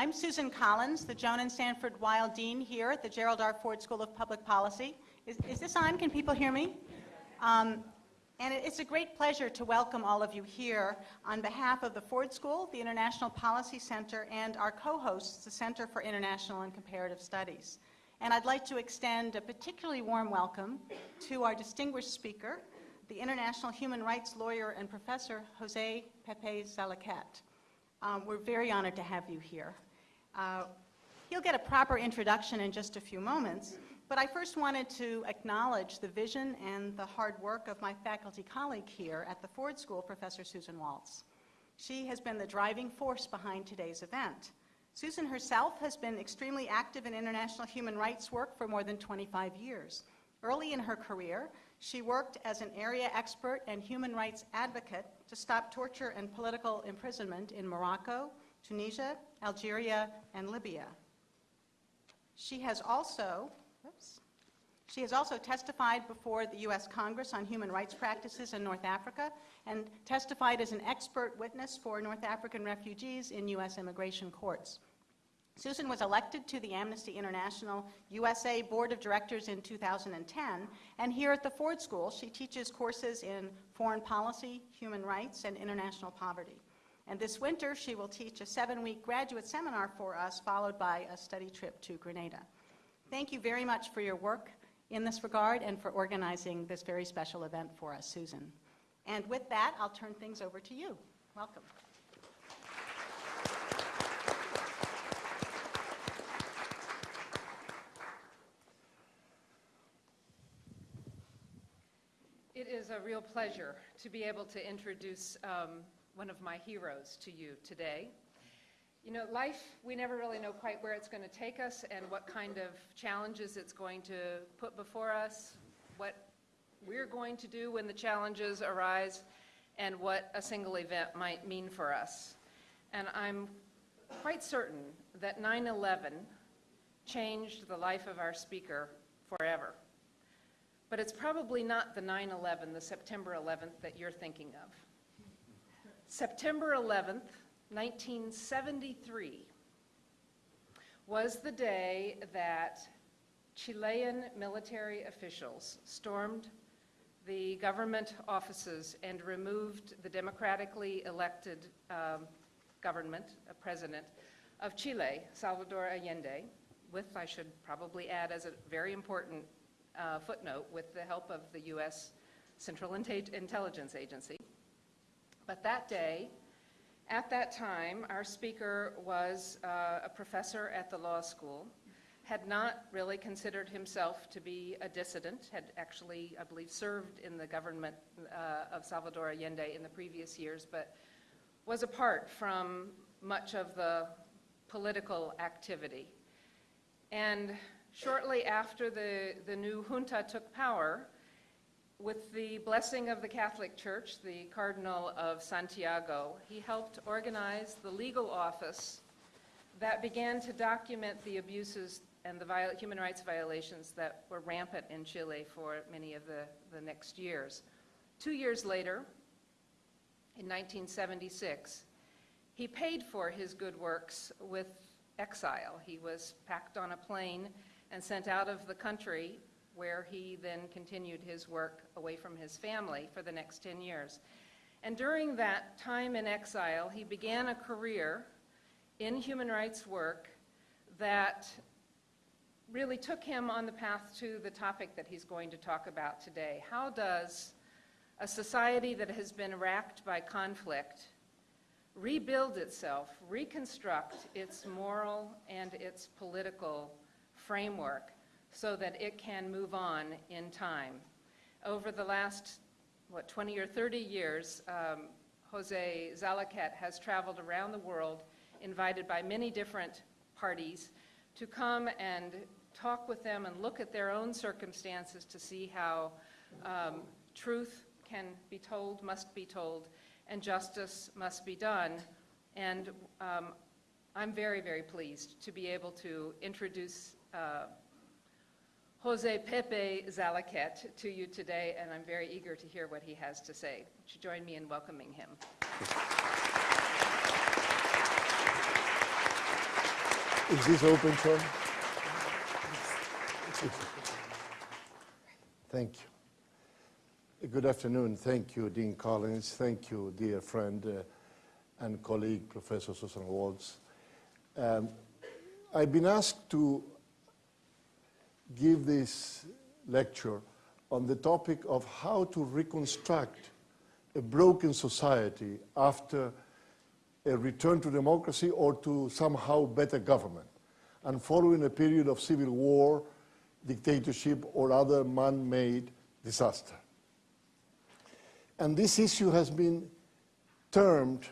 I'm Susan Collins, the Joan and Sanford Weill Dean here at the Gerald R. Ford School of Public Policy. Is, is this on? Can people hear me? Um, and it's a great pleasure to welcome all of you here on behalf of the Ford School, the International Policy Center, and our co-hosts, the Center for International and Comparative Studies. And I'd like to extend a particularly warm welcome to our distinguished speaker, the international human rights lawyer and professor, Jose Pepe Zalaquett. Um, we're very honored to have you here. Uh, he'll get a proper introduction in just a few moments, but I first wanted to acknowledge the vision and the hard work of my faculty colleague here at the Ford School, Professor Susan Waltz. She has been the driving force behind today's event. Susan herself has been extremely active in international human rights work for more than 25 years. Early in her career, she worked as an area expert and human rights advocate to stop torture and political imprisonment in Morocco, Tunisia, Algeria, and Libya. She has also Oops. She has also testified before the U.S. Congress on human rights practices in North Africa and testified as an expert witness for North African refugees in U.S. immigration courts. Susan was elected to the Amnesty International USA Board of Directors in 2010, and here at the Ford School, she teaches courses in foreign policy, human rights, and international poverty. And this winter, she will teach a seven-week graduate seminar for us, followed by a study trip to Grenada. Thank you very much for your work in this regard and for organizing this very special event for us, Susan. And with that, I'll turn things over to you. Welcome. It is a real pleasure to be able to introduce um, one of my heroes to you today. You know, life, we never really know quite where it's going to take us and what kind of challenges it's going to put before us, what we're going to do when the challenges arise, and what a single event might mean for us. And I'm quite certain that 9-11 changed the life of our speaker forever. But it's probably not the 9-11, the September 11th that you're thinking of. September 11th 1973 was the day that Chilean military officials stormed the government offices and removed the democratically elected um, government, a president of Chile, Salvador Allende, with, I should probably add as a very important uh, footnote, with the help of the U.S. Central Intelligence Agency. But that day, at that time, our speaker was uh, a professor at the law school, had not really considered himself to be a dissident, had actually, I believe, served in the government uh, of Salvador Allende in the previous years, but was apart from much of the political activity. And shortly after the, the new junta took power, with the blessing of the Catholic Church, the Cardinal of Santiago, he helped organize the legal office that began to document the abuses and the human rights violations that were rampant in Chile for many of the, the next years. Two years later, in 1976, he paid for his good works with exile. He was packed on a plane and sent out of the country where he then continued his work away from his family for the next 10 years. And during that time in exile, he began a career in human rights work that really took him on the path to the topic that he's going to talk about today. How does a society that has been racked by conflict rebuild itself, reconstruct its moral and its political framework so that it can move on in time. Over the last, what, 20 or 30 years, um, Jose Zalaquett has traveled around the world, invited by many different parties to come and talk with them and look at their own circumstances to see how um, truth can be told, must be told, and justice must be done. And um, I'm very, very pleased to be able to introduce uh, Jose Pepe Zalaquett to you today, and I'm very eager to hear what he has to say. Would you join me in welcoming him? Is this open, Sean? Thank you. Good afternoon. Thank you, Dean Collins. Thank you, dear friend uh, and colleague, Professor Susan Waltz. Um, I've been asked to give this lecture on the topic of how to reconstruct a broken society after a return to democracy or to somehow better government, and following a period of civil war, dictatorship, or other man-made disaster. And this issue has been termed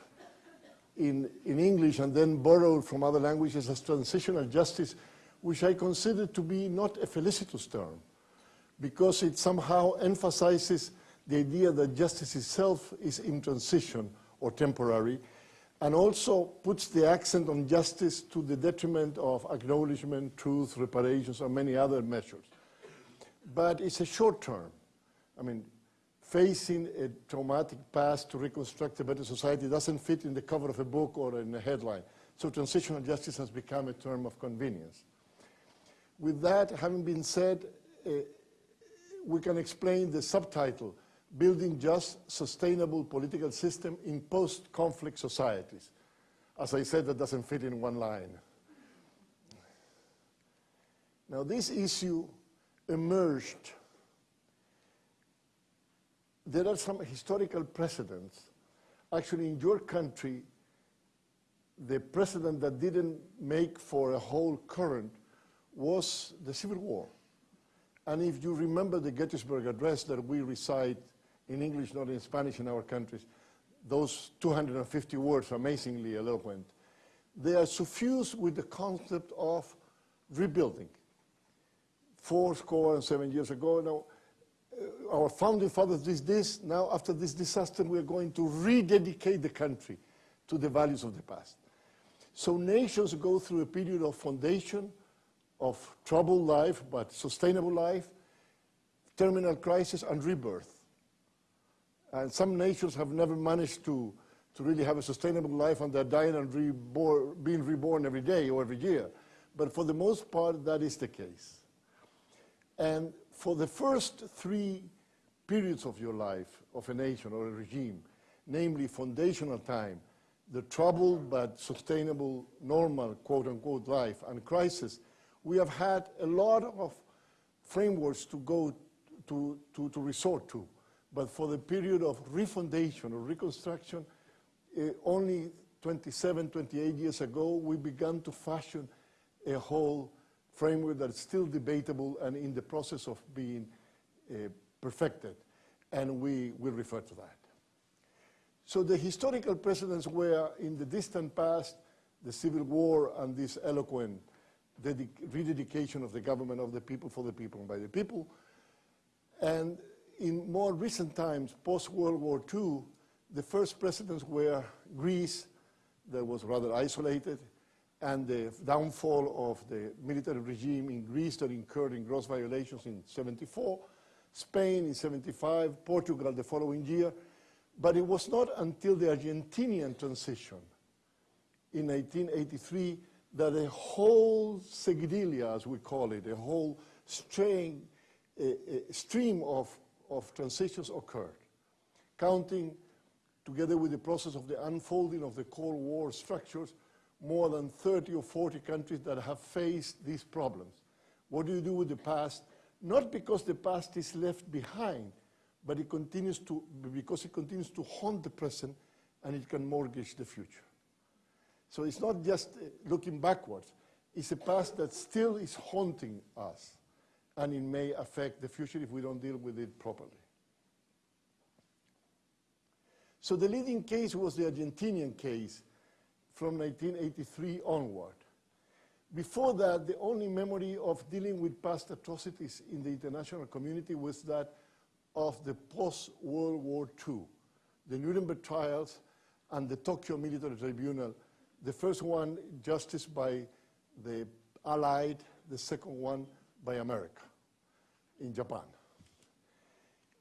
in, in English and then borrowed from other languages as transitional justice, which I consider to be not a felicitous term, because it somehow emphasizes the idea that justice itself is in transition or temporary, and also puts the accent on justice to the detriment of acknowledgement, truth, reparations, and many other measures. But it's a short term. I mean, facing a traumatic past to reconstruct a better society doesn't fit in the cover of a book or in a headline. So transitional justice has become a term of convenience. With that having been said, uh, we can explain the subtitle, building just, sustainable political system in post-conflict societies. As I said, that doesn't fit in one line. Now, this issue emerged. There are some historical precedents. Actually, in your country, the precedent that didn't make for a whole current was the Civil War. And if you remember the Gettysburg Address that we recite in English, not in Spanish in our countries, those 250 words, amazingly eloquent, they are suffused with the concept of rebuilding. Four score and seven years ago, now, uh, our founding fathers did this. Now, after this disaster, we are going to rededicate the country to the values of the past. So nations go through a period of foundation, of troubled life, but sustainable life, terminal crisis, and rebirth. And some nations have never managed to, to really have a sustainable life and they're dying and reborn, being reborn every day or every year. But for the most part, that is the case. And for the first three periods of your life, of a nation or a regime, namely foundational time, the troubled but sustainable, normal, quote-unquote, life, and crisis, we have had a lot of frameworks to go to, to, to resort to. But for the period of refoundation or reconstruction, uh, only 27, 28 years ago, we began to fashion a whole framework that's still debatable and in the process of being uh, perfected. And we will refer to that. So the historical precedents were in the distant past, the Civil War and this eloquent rededication of the government of the people for the people and by the people. And in more recent times, post-World War II, the first presidents were Greece, that was rather isolated, and the downfall of the military regime in Greece that incurred in gross violations in 74, Spain in 75, Portugal the following year, but it was not until the Argentinian transition in 1983 that a whole seguidilla, as we call it, a whole strain, a, a stream of of transitions occurred, counting together with the process of the unfolding of the Cold War structures, more than 30 or 40 countries that have faced these problems. What do you do with the past? Not because the past is left behind, but it continues to, because it continues to haunt the present and it can mortgage the future. So it's not just uh, looking backwards, it's a past that still is haunting us and it may affect the future if we don't deal with it properly. So the leading case was the Argentinian case from 1983 onward. Before that, the only memory of dealing with past atrocities in the international community was that of the post-World War II, the Nuremberg trials and the Tokyo Military Tribunal, the first one justice by the Allied, the second one by America in Japan.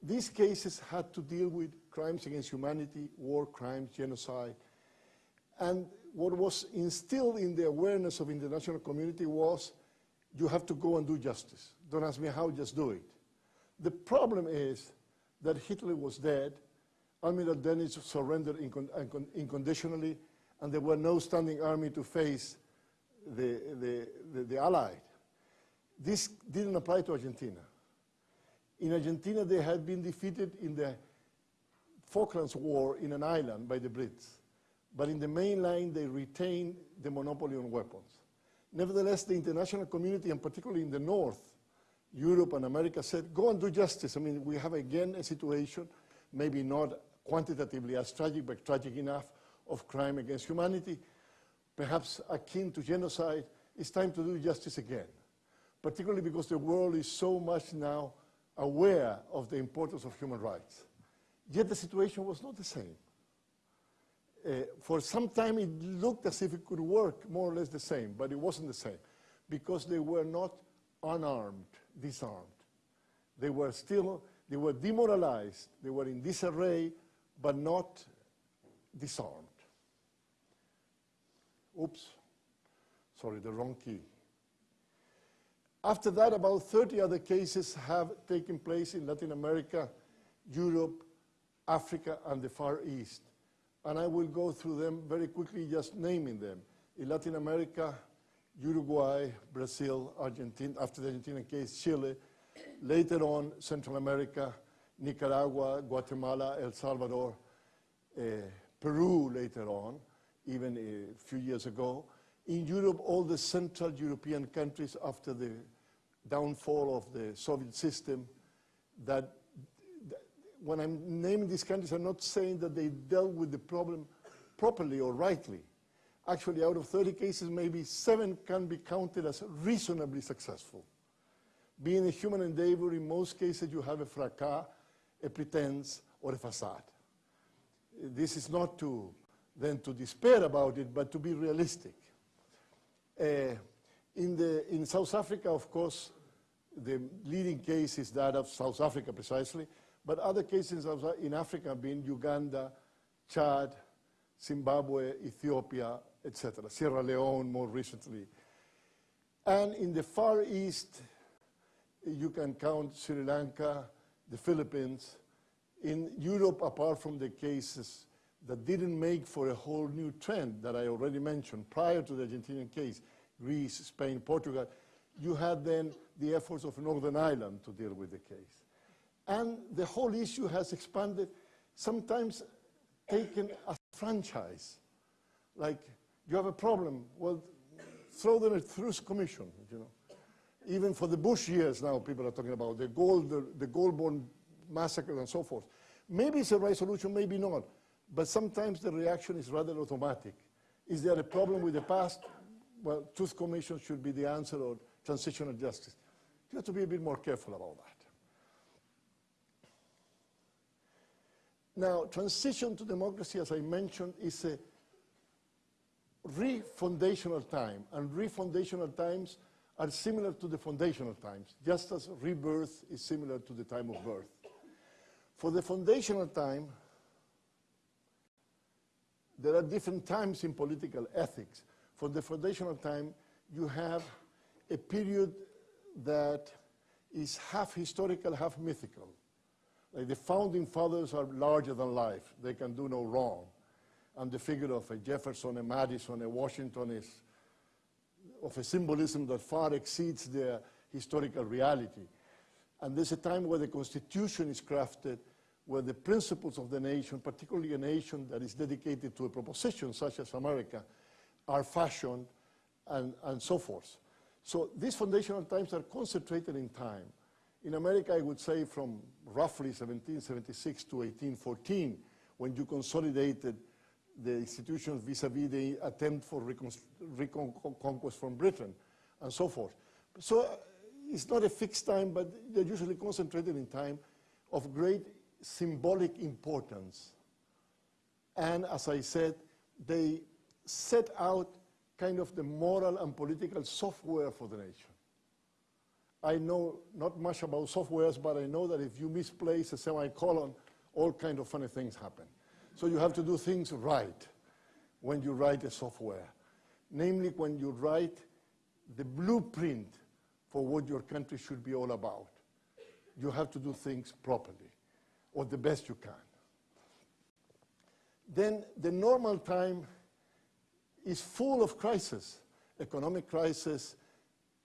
These cases had to deal with crimes against humanity, war crimes, genocide, and what was instilled in the awareness of international community was you have to go and do justice. Don't ask me how, just do it. The problem is that Hitler was dead, Admiral Dönitz surrendered incon incon unconditionally, and there were no standing army to face the, the, the, the Allied. This didn't apply to Argentina. In Argentina, they had been defeated in the Falklands War in an island by the Brits. But in the main line, they retained the monopoly on weapons. Nevertheless, the international community, and particularly in the north, Europe and America said, go and do justice. I mean, we have again a situation, maybe not quantitatively as tragic, but tragic enough, of crime against humanity, perhaps akin to genocide. It's time to do justice again, particularly because the world is so much now aware of the importance of human rights. Yet the situation was not the same. Uh, for some time it looked as if it could work more or less the same, but it wasn't the same because they were not unarmed, disarmed. They were still, they were demoralized, they were in disarray, but not disarmed. Oops, sorry, the wrong key. After that, about 30 other cases have taken place in Latin America, Europe, Africa, and the Far East. And I will go through them very quickly, just naming them. In Latin America, Uruguay, Brazil, Argentina, after the Argentinian case, Chile. Later on, Central America, Nicaragua, Guatemala, El Salvador, uh, Peru later on, even a few years ago. In Europe, all the Central European countries after the downfall of the Soviet system, that, that when I'm naming these countries, I'm not saying that they dealt with the problem properly or rightly. Actually, out of 30 cases, maybe seven can be counted as reasonably successful. Being a human endeavor, in most cases, you have a fracas, a pretense, or a facade. This is not to then to despair about it, but to be realistic. Uh, in, the, in South Africa, of course, the leading case is that of South Africa precisely, but other cases in Africa have been Uganda, Chad, Zimbabwe, Ethiopia, etc., Sierra Leone more recently. And in the Far East, you can count Sri Lanka, the Philippines. In Europe, apart from the cases that didn't make for a whole new trend that I already mentioned prior to the Argentinian case, Greece, Spain, Portugal, you had then the efforts of Northern Ireland to deal with the case. And the whole issue has expanded, sometimes taken as franchise. Like, you have a problem, well, throw them a truth commission, you know. Even for the Bush years now, people are talking about the gold, the, the massacre and so forth. Maybe it's a right solution, maybe not. But sometimes the reaction is rather automatic. Is there a problem with the past? Well, truth commission should be the answer or transitional justice. You have to be a bit more careful about that. Now, transition to democracy, as I mentioned, is a refundational time, and refundational times are similar to the foundational times, just as rebirth is similar to the time of birth. For the foundational time, there are different times in political ethics. For the foundational time, you have a period that is half historical, half mythical. Like the founding fathers are larger than life. They can do no wrong. And the figure of a Jefferson, a Madison, a Washington is of a symbolism that far exceeds their historical reality. And there's a time where the Constitution is crafted, where the principles of the nation, particularly a nation that is dedicated to a proposition such as America, are fashioned and, and so forth. So these foundational times are concentrated in time. In America, I would say from roughly 1776 to 1814, when you consolidated the institutions vis-a-vis -vis the attempt for reconquest from Britain, and so forth. So uh, it's not a fixed time, but they're usually concentrated in time of great symbolic importance. And as I said, they set out kind of the moral and political software for the nation. I know not much about softwares, but I know that if you misplace a semicolon, all kind of funny things happen. So you have to do things right. when you write a software, namely when you write the blueprint for what your country should be all about. You have to do things properly, or the best you can. Then the normal time is full of crisis, economic crisis,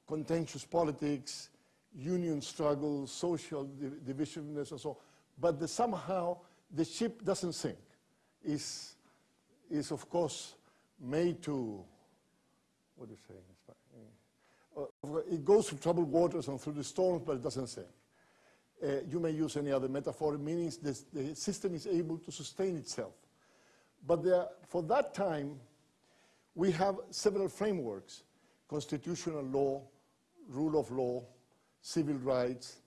contentious politics, union struggles, social di- divisiveness and so on. But the, somehow the ship doesn't sink. Is is of course made to, what do you say? Uh, it goes through troubled waters and through the storms, but it doesn't sink. Uh, you may use any other metaphor, meaning this, the system is able to sustain itself. But there, for that time, we have several frameworks, constitutional law, rule of law, civil rights,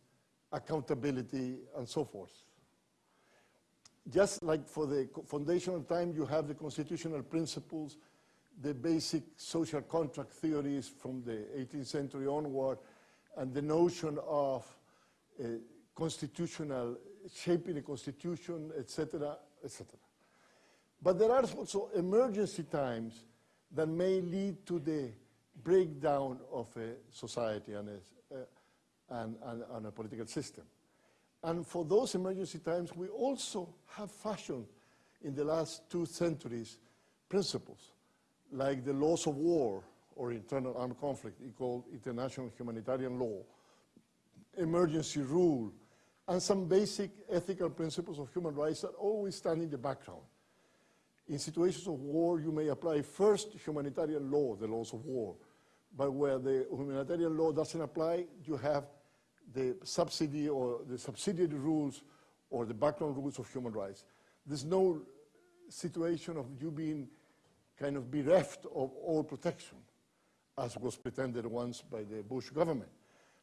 accountability, and so forth. Just like for the foundational time, you have the constitutional principles, the basic social contract theories from the 18th century onward, and the notion of uh, constitutional, shaping a constitution, etc., etc. But there are also emergency times that may lead to the breakdown of a society and a, uh, and, and, and a political system. And for those emergency times, we also have fashioned in the last two centuries principles like the laws of war or internal armed conflict, called international humanitarian law, emergency rule, and some basic ethical principles of human rights that always stand in the background. In situations of war, you may apply first humanitarian law, the laws of war, but where the humanitarian law doesn't apply, you have the subsidy or the subsidiary rules or the background rules of human rights. There's no situation of you being kind of bereft of all protection, as was pretended once by the Bush government.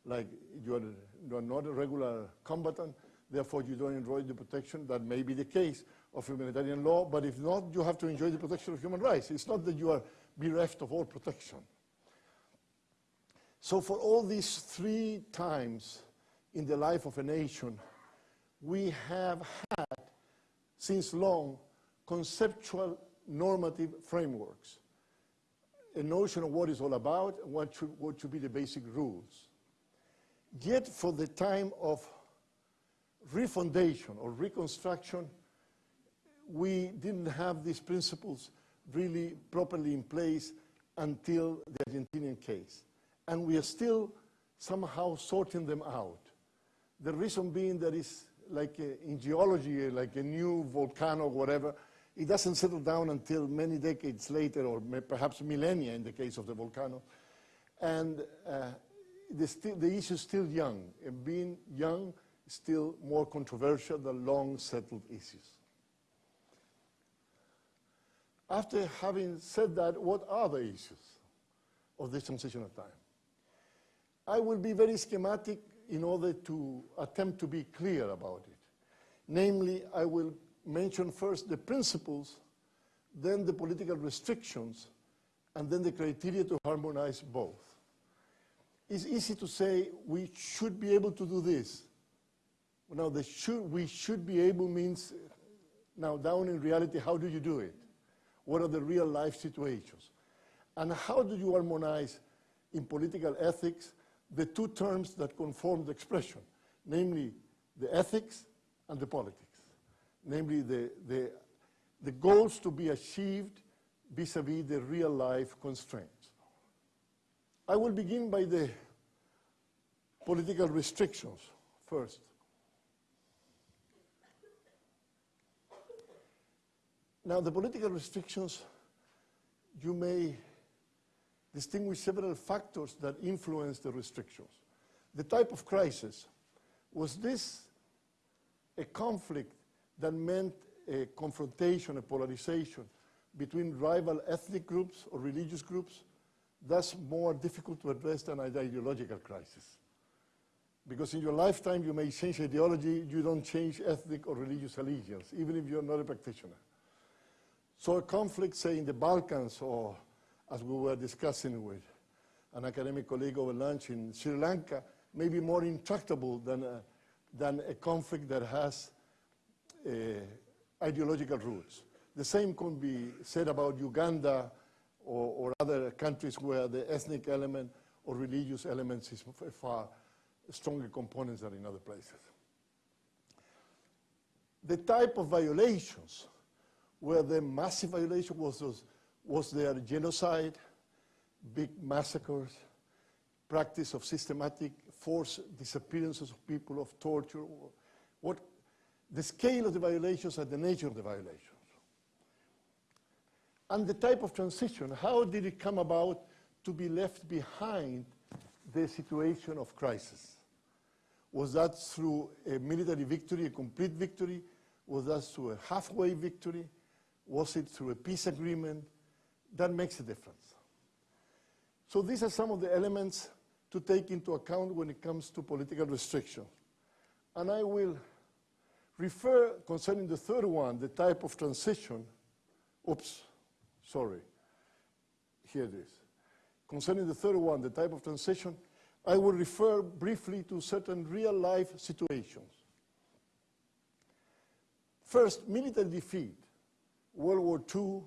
Like you are, you are not a regular combatant, therefore you don't enjoy the protection. That may be the case of humanitarian law, but if not, you have to enjoy the protection of human rights. It's not that you are bereft of all protection. So for all these three times in the life of a nation, we have had, since long, conceptual normative frameworks, a notion of what it's all about and what should, what should be the basic rules. Yet for the time of refoundation or reconstruction, we didn't have these principles really properly in place until the Argentinian case. And we are still somehow sorting them out. The reason being that it's like a, in geology, like a new volcano or whatever, it doesn't settle down until many decades later, or perhaps millennia in the case of the volcano. And uh, the, the issue is still young, and being young is still more controversial than long settled issues. After having said that, what are the issues of this transitional time? I will be very schematic in order to attempt to be clear about it. Namely, I will mention first the principles, then the political restrictions, and then the criteria to harmonize both. It's easy to say we should be able to do this. Now, the should, we should be able means, now down in reality, how do you do it? What are the real life situations? And how do you harmonize in political ethics the two terms that conform the expression, namely the ethics and the politics, namely the, the, the goals to be achieved vis-à-vis the real life constraints. I will begin by the political restrictions first. Now, the political restrictions, you may distinguish several factors that influence the restrictions. The type of crisis, was this a conflict that meant a confrontation, a polarization between rival ethnic groups or religious groups? That's more difficult to address than an ideological crisis. Because in your lifetime you may change ideology, you don't change ethnic or religious allegiance, even if you're not a practitioner. So a conflict, say, in the Balkans, or as we were discussing with an academic colleague over lunch in Sri Lanka, may be more intractable than a, than a conflict that has uh, ideological roots. The same can be said about Uganda or, or other countries where the ethnic element or religious elements is far stronger components than in other places. The type of violations where the massive violation was, was, was there genocide, big massacres, practice of systematic forced disappearances of people, of torture, what, the scale of the violations and the nature of the violations. And the type of transition, how did it come about to be left behind the situation of crisis? Was that through a military victory, a complete victory? Was that through a halfway victory? Was it through a peace agreement? That makes a difference. So these are some of the elements to take into account when it comes to political restriction. And I will refer concerning the third one, the type of transition, oops, sorry, here it is. Concerning the third one, the type of transition, I will refer briefly to certain real life situations. First, military defeat. World War II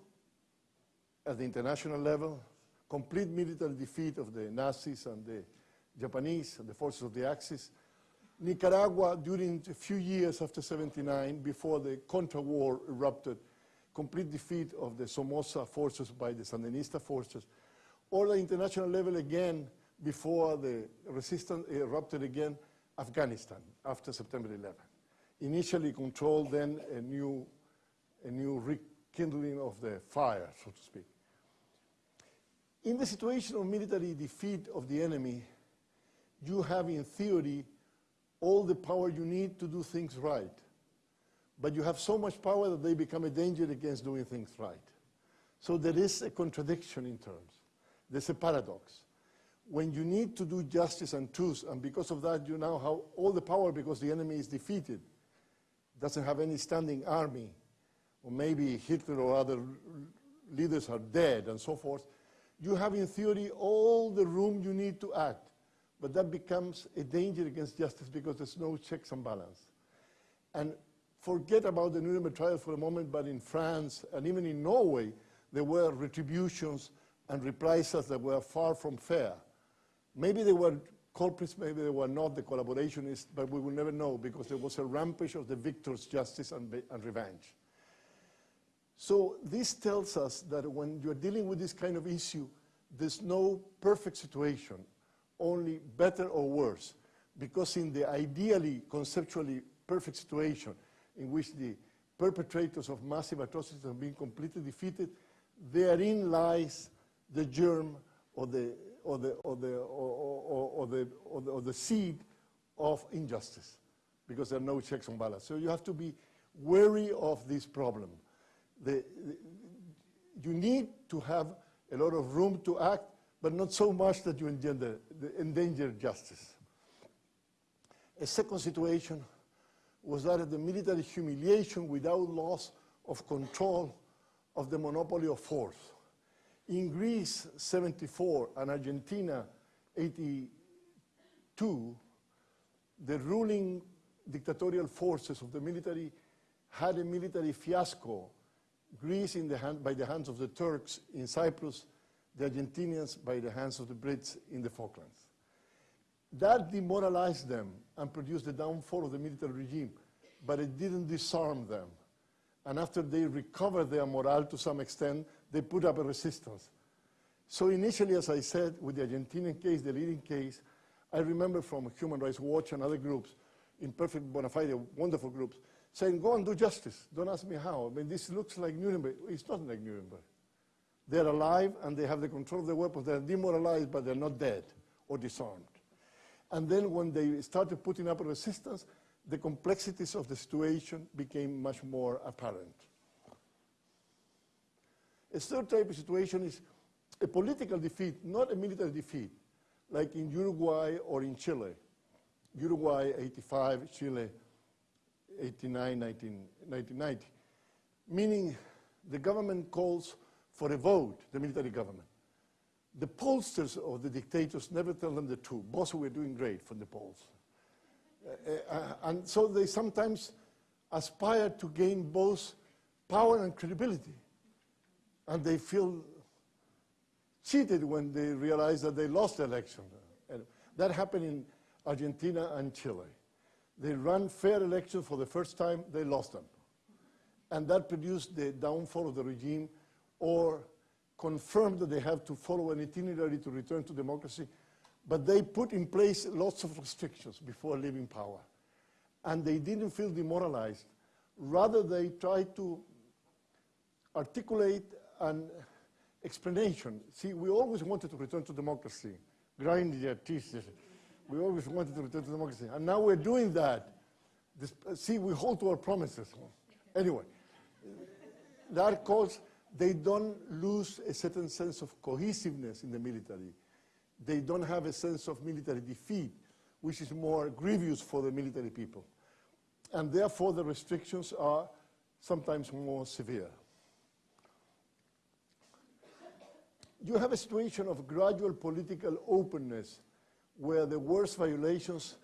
at the international level, complete military defeat of the Nazis and the Japanese and the forces of the Axis. Nicaragua, during a few years after 79, before the Contra War erupted, complete defeat of the Somoza forces by the Sandinista forces. Or the international level again, before the resistance erupted again, Afghanistan, after September 11. Initially controlled, then a new, a new rekindling of the fire, so to speak. In the situation of military defeat of the enemy, you have in theory all the power you need to do things right. But you have so much power that they become a danger against doing things right. So there is a contradiction in terms. There's a paradox. When you need to do justice and truth, and because of that you now have all the power because the enemy is defeated, doesn't have any standing army, or maybe Hitler or other leaders are dead and so forth, you have in theory all the room you need to act. But that becomes a danger against justice because there's no checks and balance. And forget about the Nuremberg trial for a moment, but in France and even in Norway, there were retributions and reprisals that were far from fair. Maybe they were culprits, maybe they were not the collaborationists, but we will never know because there was a rampage of the victor's justice and, and revenge. So this tells us that when you're dealing with this kind of issue, there's no perfect situation, only better or worse. Because in the ideally, conceptually perfect situation in which the perpetrators of massive atrocities have been completely defeated, therein lies the germ or the, or the, or the, or, the, or the, seed of injustice, because there are no checks and balances. So you have to be wary of this problem. The, the, you need to have a lot of room to act, but not so much that you endanger justice. A second situation was that of the military humiliation without loss of control of the monopoly of force. In Greece, 74, and Argentina, 82, the ruling dictatorial forces of the military had a military fiasco. Greece the hand, by the hands of the Turks in Cyprus, the Argentinians by the hands of the Brits in the Falklands. That demoralized them and produced the downfall of the military regime, but it didn't disarm them. And after they recovered their morale to some extent, they put up a resistance. So initially, as I said, with the Argentinian case, the leading case, I remember from Human Rights Watch and other groups, imperfect bona fide, wonderful groups, saying, go and do justice. Don't ask me how. I mean, this looks like Nuremberg. It's not like Nuremberg. They're alive and they have the control of their weapons. They're demoralized, but they're not dead or disarmed. And then when they started putting up resistance, the complexities of the situation became much more apparent. A third type of situation is a political defeat, not a military defeat, like in Uruguay or in Chile. Uruguay, 85, Chile, 89, 19, 1990. Meaning the government calls for a vote, the military government. The pollsters of the dictators never tell them the truth. Boss, we're doing great from the polls. Uh, uh, and so they sometimes aspire to gain both power and credibility. And they feel cheated when they realize that they lost the election. And that happened in Argentina and Chile. They ran fair elections for the first time, they lost them. And that produced the downfall of the regime or confirmed that they have to follow an itinerary to return to democracy. But they put in place lots of restrictions before leaving power. And they didn't feel demoralized. Rather, they tried to articulate an explanation. See, we always wanted to return to democracy. Grind your teeth. We always wanted to return to democracy. And now we're doing that. This, see, we hold to our promises. Anyway, that cause they don't lose a certain sense of cohesiveness in the military. They don't have a sense of military defeat, which is more grievous for the military people. And therefore, the restrictions are sometimes more severe. You have a situation of gradual political openness where the worst violations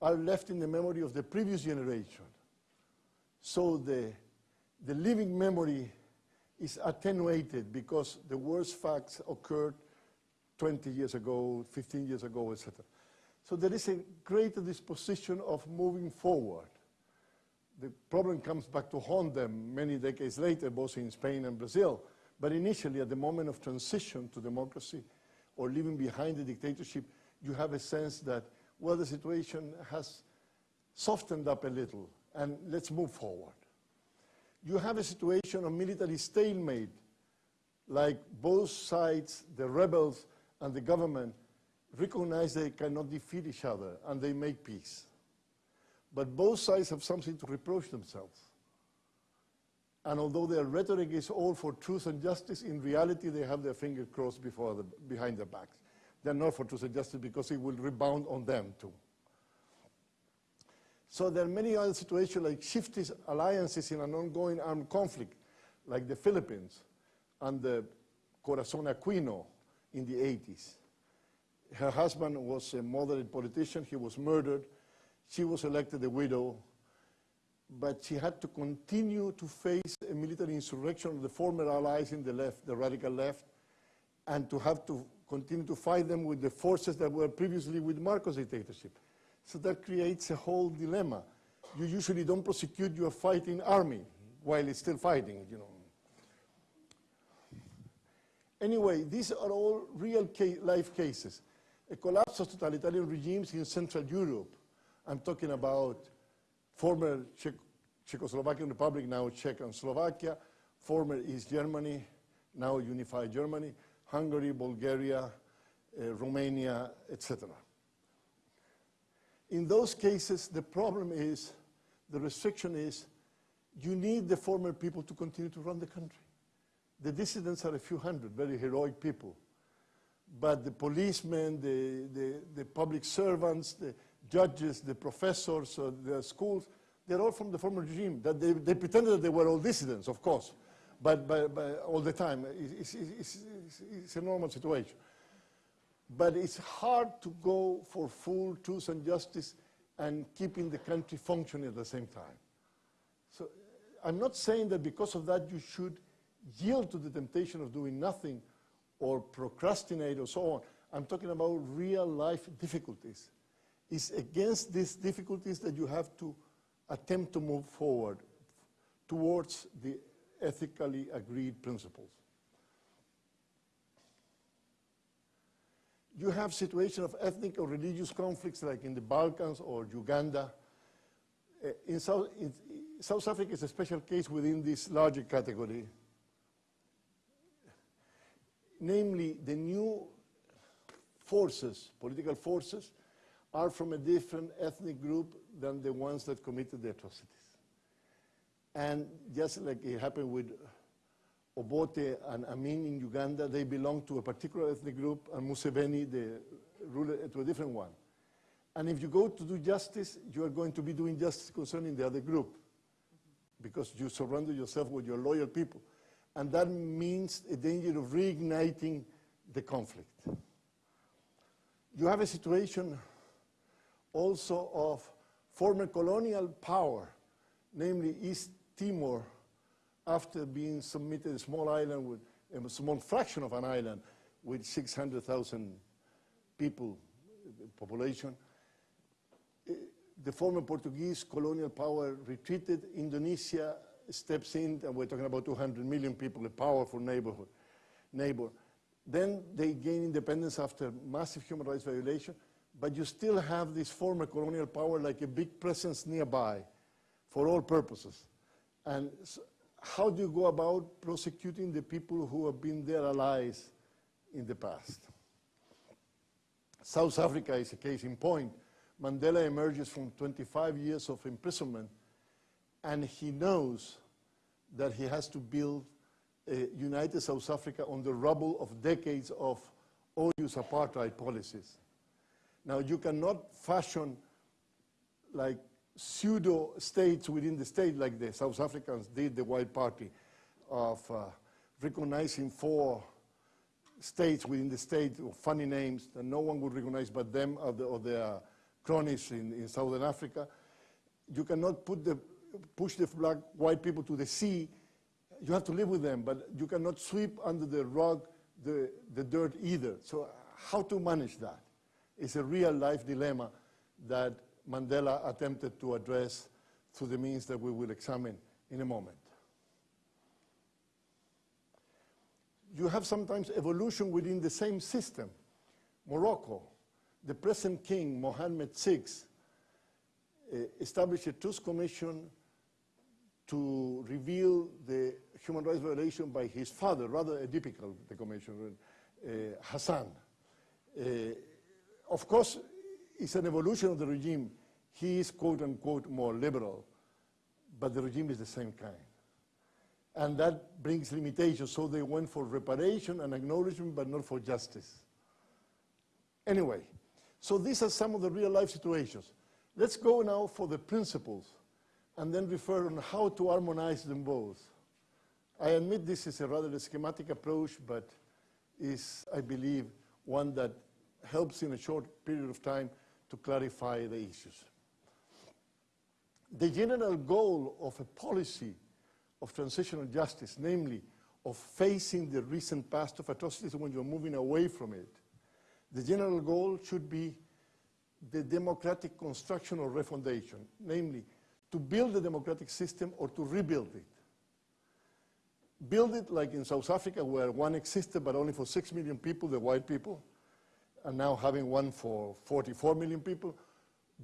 are left in the memory of the previous generation. So the, the living memory is attenuated because the worst facts occurred 20 years ago, 15 years ago, etc. So there is a greater disposition of moving forward. The problem comes back to haunt them many decades later, both in Spain and Brazil. But initially, at the moment of transition to democracy or leaving behind the dictatorship, you have a sense that, well, the situation has softened up a little, and let's move forward. You have a situation of military stalemate, like both sides, the rebels and the government, recognize they cannot defeat each other, and they make peace. But both sides have something to reproach themselves. And although their rhetoric is all for truth and justice, in reality they have their fingers crossed before the, behind their backs. They're not for truth and justice because it will rebound on them too. So there are many other situations like shifty alliances in an ongoing armed conflict, like the Philippines and the Corazon Aquino in the 80s. Her husband was a moderate politician. He was murdered. She was elected a widow. But she had to continue to face a military insurrection of the former allies in the left, the radical left, and to have to continue to fight them with the forces that were previously with Marcos dictatorship. So that creates a whole dilemma. You usually don't prosecute your fighting army while it's still fighting, you know. Anyway, these are all real ca life cases. A collapse of totalitarian regimes in Central Europe. I'm talking about former Czech Czechoslovakian Republic, now Czech and Slovakia, former East Germany, now unified Germany, Hungary, Bulgaria, uh, Romania, etc. In those cases, the problem is, the restriction is, you need the former people to continue to run the country. The dissidents are a few hundred, very heroic people. But the policemen, the, the, the public servants, the judges, the professors, uh, the schools, they're all from the former regime. That they, they pretended that they were all dissidents, of course, but, but, but all the time. It's, it's, it's, it's a normal situation. But it's hard to go for full truth and justice and keeping the country functioning at the same time. So I'm not saying that because of that you should yield to the temptation of doing nothing or procrastinate or so on. I'm talking about real life difficulties. It's against these difficulties that you have to attempt to move forward towards the ethically agreed principles. You have situations of ethnic or religious conflicts like in the Balkans or Uganda. Uh, in, South, in South Africa is a special case within this larger category. Namely, the new forces, political forces, are from a different ethnic group than the ones that committed the atrocities. And just like it happened with Obote and Amin in Uganda, they belong to a particular ethnic group, and Museveni, the ruler, to a different one. And if you go to do justice, you are going to be doing justice concerning the other group, because you surrender yourself with your loyal people. And that means a danger of reigniting the conflict. You have a situation also of former colonial power, namely East Timor after being submitted a small island with a small fraction of an island with 600,000 people uh, population, uh, the former Portuguese colonial power retreated. Indonesia steps in, and we're talking about 200 million people, a powerful neighborhood, neighbor. Then they gain independence after massive human rights violation, but you still have this former colonial power like a big presence nearby for all purposes. And how do you go about prosecuting the people who have been their allies in the past? South Africa is a case in point. Mandela emerges from 25 years of imprisonment, and he knows that he has to build a united South Africa on the rubble of decades of odious apartheid policies. Now, you cannot fashion like pseudo states within the state like the South Africans did, the White Party, of uh, recognizing four states within the state, funny names that no one would recognize but them or, the, or their cronies in, in Southern Africa. You cannot put the, push the black, white people to the sea. You have to live with them, but you cannot sweep under the rug the, the dirt either. So how to manage that? It's a real life dilemma that Mandela attempted to address through the means that we will examine in a moment. You have sometimes evolution within the same system. Morocco, the present king, Mohammed VI, uh, established a truth commission to reveal the human rights violation by his father, rather atypical, the commission, uh, Hassan. Uh, of course, it's an evolution of the regime. He is, quote unquote, more liberal, but the regime is the same kind. And that brings limitations, so they went for reparation and acknowledgement, but not for justice. Anyway, so these are some of the real life situations. Let's go now for the principles and then refer on how to harmonize them both. I admit this is a rather schematic approach, but is, I believe, one that helps in a short period of time to clarify the issues. The general goal of a policy of transitional justice, namely of facing the recent past of atrocities when you're moving away from it, the general goal should be the democratic construction or refundation, namely to build the democratic system or to rebuild it. Build it like in South Africa where one existed but only for six million people, the white people, and now having one for 44 million people.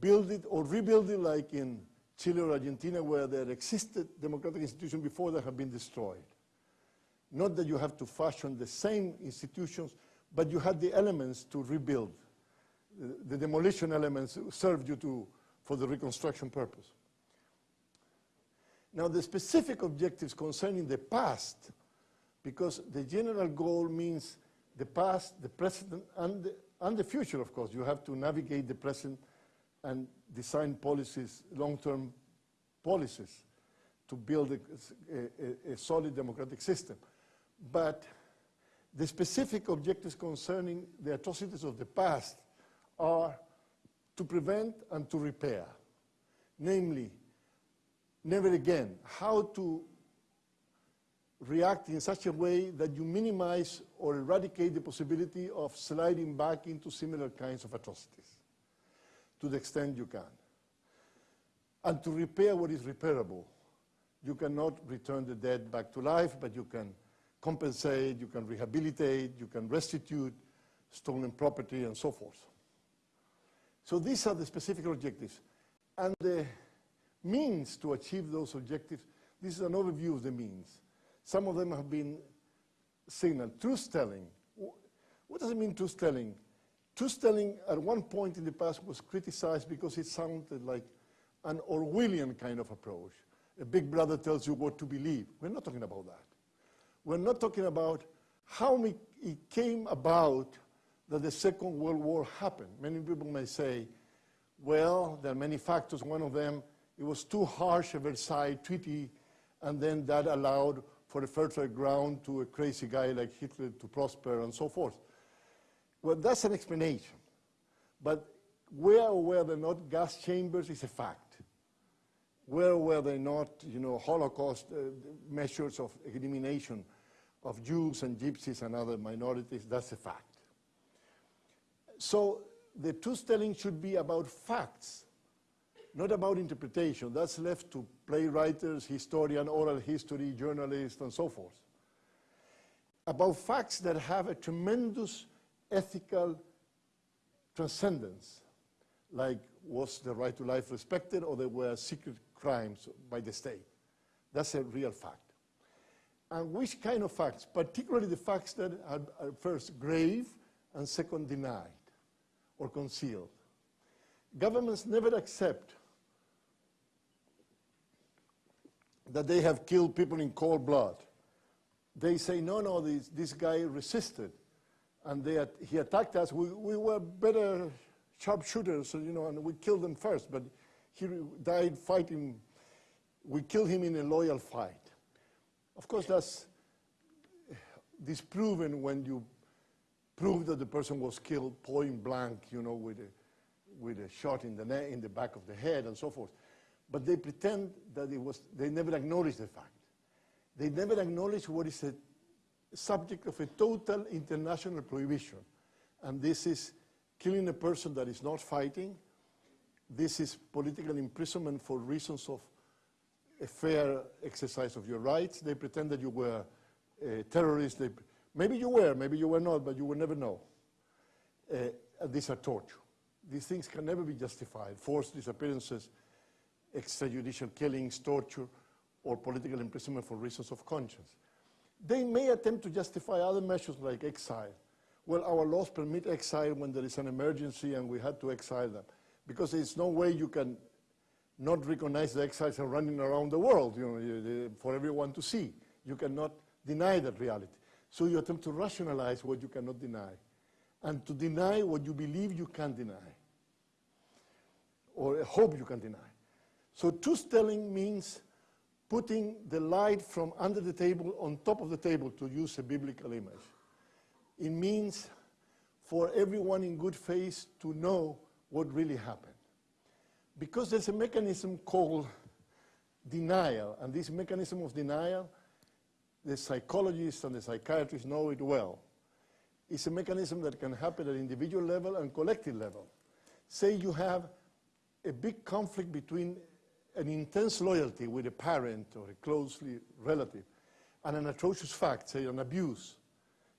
Build it or rebuild it like in Chile or Argentina where there existed democratic institutions before that have been destroyed. Not that you have to fashion the same institutions, but you had the elements to rebuild. The, the demolition elements served you to, for the reconstruction purpose. Now the specific objectives concerning the past, because the general goal means the past, the present, and the, and the future, of course. You have to navigate the present and design policies, long-term policies, to build a, a, a, solid democratic system. But the specific objectives concerning the atrocities of the past are to prevent and to repair. Namely, never again, how to react in such a way that you minimize or eradicate the possibility of sliding back into similar kinds of atrocities to the extent you can. And to repair what is repairable, you cannot return the dead back to life, but you can compensate, you can rehabilitate, you can restitute stolen property and so forth. So these are the specific objectives. And the means to achieve those objectives, this is an overview of the means. Some of them have been signaled. Truth-telling. What does it mean, truth-telling? Truth-telling at one point in the past was criticized because it sounded like an Orwellian kind of approach. A big brother tells you what to believe. We're not talking about that. We're not talking about how it came about that the Second World War happened. Many people may say, well, there are many factors. One of them, it was too harsh a Versailles Treaty, and then that allowed for a fertile ground to a crazy guy like Hitler to prosper and so forth. Well, that's an explanation. But where or where they're not gas chambers is a fact. Where were they not, you know, Holocaust uh, measures of elimination of Jews and Gypsies and other minorities? That's a fact. So the truth-telling should be about facts, not about interpretation. That's left to playwrights, historian, oral history, journalists, and so forth. About facts that have a tremendous ethical transcendence, like was the right to life respected or there were secret crimes by the state. That's a real fact. And which kind of facts? Particularly the facts that are, are first grave and second denied or concealed. Governments never accept that they have killed people in cold blood. They say, no, no, this, this guy resisted and they, he attacked us. We, we were better sharpshooters, you know, and we killed them first, but he died fighting. We killed him in a loyal fight. Of course, that's disproven when you prove that the person was killed point blank, you know, with a, with a shot in the, in the back of the head and so forth. But they pretend that it was, they never acknowledge the fact. They never acknowledge what is a subject of a total international prohibition. And this is killing a person that is not fighting. This is political imprisonment for reasons of a fair exercise of your rights. They pretend that you were a terrorist. They, maybe you were, maybe you were not, but you will never know. Uh, these are torture. These things can never be justified. Forced disappearances, extrajudicial killings, torture, or political imprisonment for reasons of conscience. They may attempt to justify other measures like exile. Well, our laws permit exile when there is an emergency and we had to exile them. Because there's no way you can not recognize the exiles are running around the world you know, for everyone to see. You cannot deny that reality. So you attempt to rationalize what you cannot deny and to deny what you believe you can deny or hope you can deny. So truth-telling means putting the light from under the table on top of the table, to use a biblical image. It means for everyone in good faith to know what really happened. Because there's a mechanism called denial, and this mechanism of denial, the psychologists and the psychiatrists know it well. It's a mechanism that can happen at individual level and collective level. Say you have a big conflict between an intense loyalty with a parent or a closely relative and an atrocious fact, say an abuse,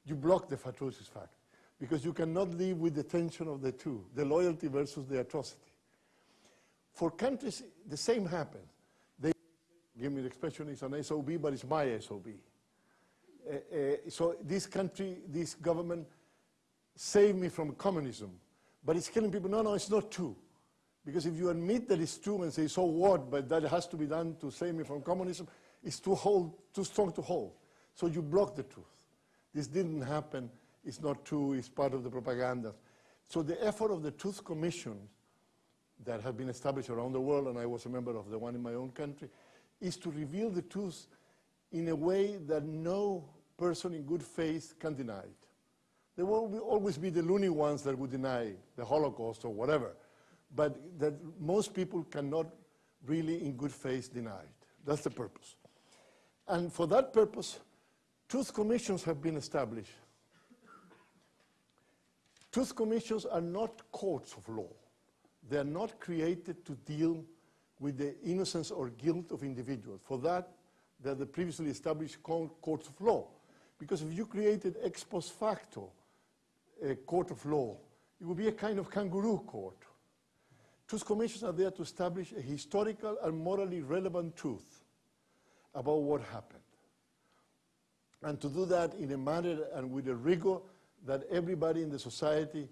you block the atrocious fact because you cannot live with the tension of the two, the loyalty versus the atrocity. For countries, the same happens. They give me the expression, it's an SOB, but it's my SOB. Uh, uh, so this country, this government saved me from communism, but it's killing people. No, no, it's not true. Because if you admit that it's true and say, so what, but that has to be done to save me from communism, it's too, hold, too strong to hold. So you block the truth. This didn't happen, it's not true, it's part of the propaganda. So the effort of the Truth Commission that have been established around the world, and I was a member of the one in my own country, is to reveal the truth in a way that no person in good faith can deny it. There will always be the loony ones that would deny the Holocaust or whatever but that most people cannot really in good faith deny it. That's the purpose. And for that purpose, truth commissions have been established. Truth commissions are not courts of law. They are not created to deal with the innocence or guilt of individuals. For that, they're the previously established courts of law. Because if you created ex post facto a court of law, it would be a kind of kangaroo court Truth commissions are there to establish a historical and morally relevant truth about what happened. And to do that in a manner and with a rigor that everybody in the society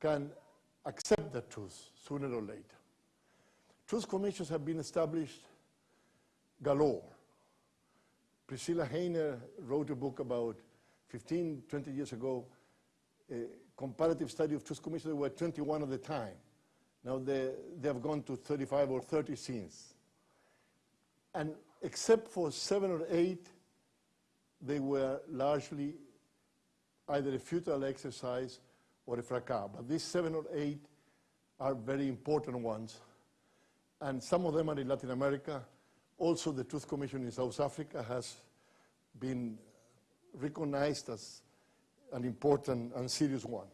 can accept the truth sooner or later. Truth commissions have been established galore. Priscilla Hayner wrote a book about 15, 20 years ago, a comparative study of truth commissions. There were 21 at the time. Now they, they have gone to 35 or 30 scenes. And except for seven or eight, they were largely either a futile exercise or a fracas. But these seven or eight are very important ones. and some of them are in Latin America. Also, the Truth Commission in South Africa has been recognized as an important and serious one.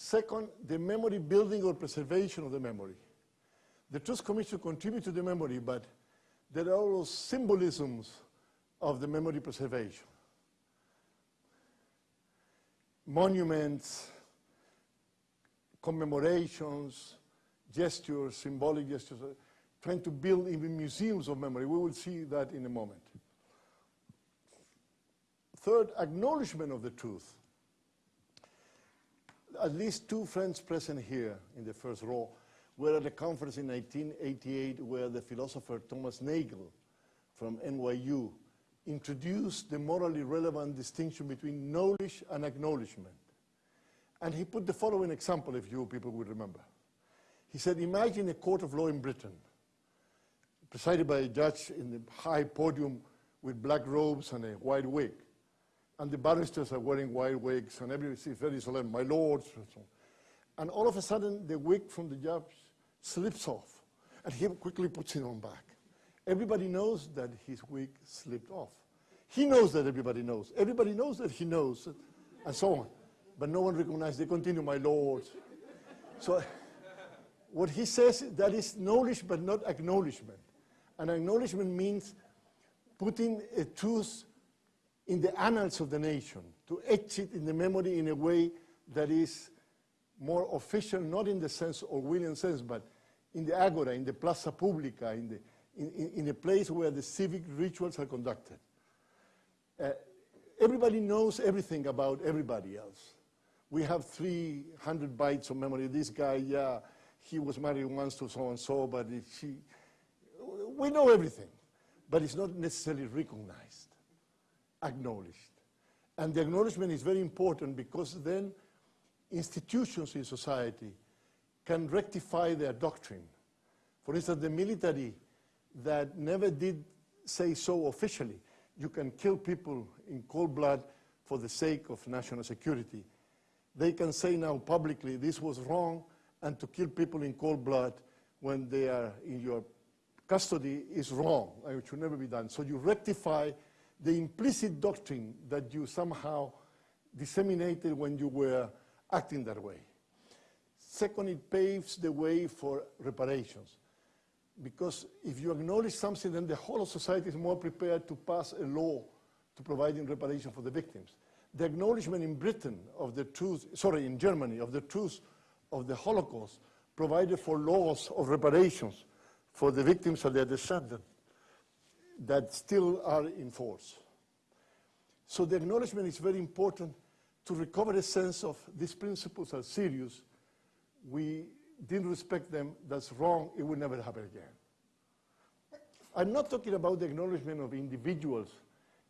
Second, the memory building or preservation of the memory. The Truth Commission contributes to the memory, but there are those symbolisms of the memory preservation. Monuments, commemorations, gestures, symbolic gestures, uh, trying to build even museums of memory. We will see that in a moment. Third, acknowledgement of the truth. At least two friends present here in the first row were at a conference in 1988 where the philosopher Thomas Nagel from NYU introduced the morally relevant distinction between knowledge and acknowledgement. And he put the following example, if you people would remember. He said, imagine a court of law in Britain, presided by a judge in the high podium with black robes and a white wig. And the barristers are wearing white wigs, and everybody is very solemn, my lords, and so. And all of a sudden, the wig from the judge slips off, and he quickly puts it on back. Everybody knows that his wig slipped off. He knows that everybody knows. Everybody knows that he knows, and so on. But no one recognizes. They continue, my lords. So what he says, that is knowledge but not acknowledgement. And acknowledgement means putting a truth in the annals of the nation, to etch it in the memory in a way that is more official, not in the sense Orwellian sense, but in the agora, in the plaza publica, in, the, in, in, in a place where the civic rituals are conducted. Uh, everybody knows everything about everybody else. We have 300 bytes of memory. This guy, yeah, he was married once to so-and-so, but she, we know everything, but it's not necessarily recognized, acknowledged. And the acknowledgement is very important because then institutions in society can rectify their doctrine. For instance, the military that never did say so officially, you can kill people in cold blood for the sake of national security. They can say now publicly this was wrong and to kill people in cold blood when they are in your custody is wrong and it should never be done. So you rectify the implicit doctrine that you somehow disseminated when you were acting that way. Second, it paves the way for reparations. Because if you acknowledge something, then the whole of society is more prepared to pass a law to providing reparation for the victims. The acknowledgement in Britain of the truth, sorry, in Germany, of the truth of the Holocaust provided for laws of reparations for the victims and their descendants that still are in force. So the acknowledgement is very important to recover a sense of these principles are serious. We didn't respect them, that's wrong, it will never happen again. I'm not talking about the acknowledgement of individuals,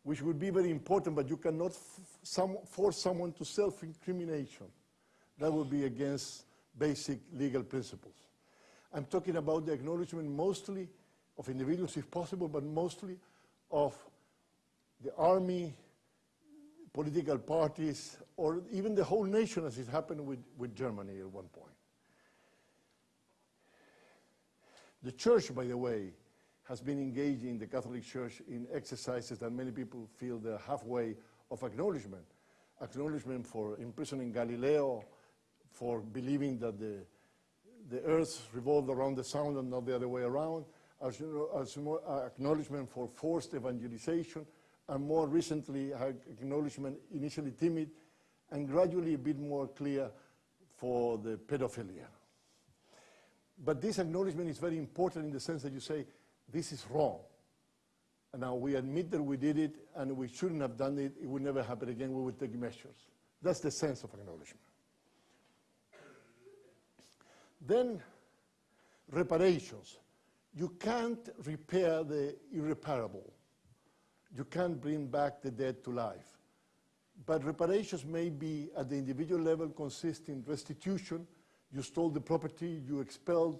which would be very important, but you cannot some, force someone to self-incrimination. That would be against basic legal principles. I'm talking about the acknowledgement mostly of individuals if possible, but mostly of the army, political parties, or even the whole nation as it happened with, with Germany at one point. The church, by the way, has been engaging the Catholic Church in exercises that many people feel they're halfway of acknowledgement. Acknowledgement for imprisoning Galileo, for believing that the, the earth revolved around the sun and not the other way around, as, you know, as more uh, acknowledgement for forced evangelization, and more recently, acknowledgement initially timid, and gradually a bit more clear for the pedophilia. But this acknowledgement is very important in the sense that you say, this is wrong. And now we admit that we did it and we shouldn't have done it. It would never happen again. We would take measures. That's the sense of acknowledgement. Then reparations. You can't repair the irreparable. You can't bring back the dead to life. But reparations may be at the individual level consist in restitution. You stole the property, you expelled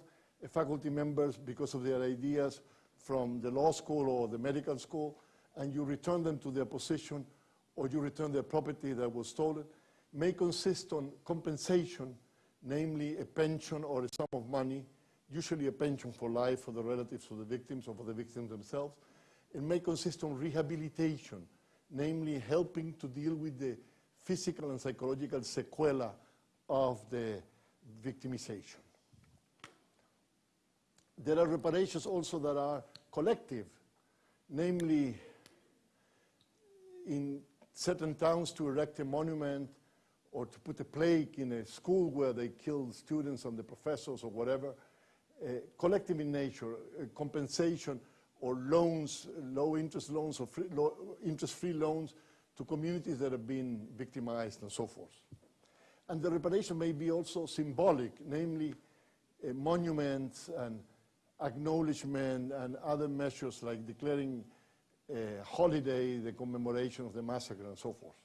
faculty members because of their ideas from the law school or the medical school, and you return them to their position or you return their property that was stolen, may consist on compensation namely a pension or a sum of money, usually a pension for life for the relatives of the victims or for the victims themselves. It may consist on rehabilitation, namely helping to deal with the physical and psychological sequela of the victimization. There are reparations also that are collective, namely in certain towns to erect a monument or to put a plaque in a school where they killed students and the professors or whatever, collective in nature, uh, compensation or loans, low interest loans or free, low interest-free loans to communities that have been victimized and so forth. And the reparation may be also symbolic, namely uh, monuments and acknowledgement and other measures like declaring a holiday, the commemoration of the massacre and so forth.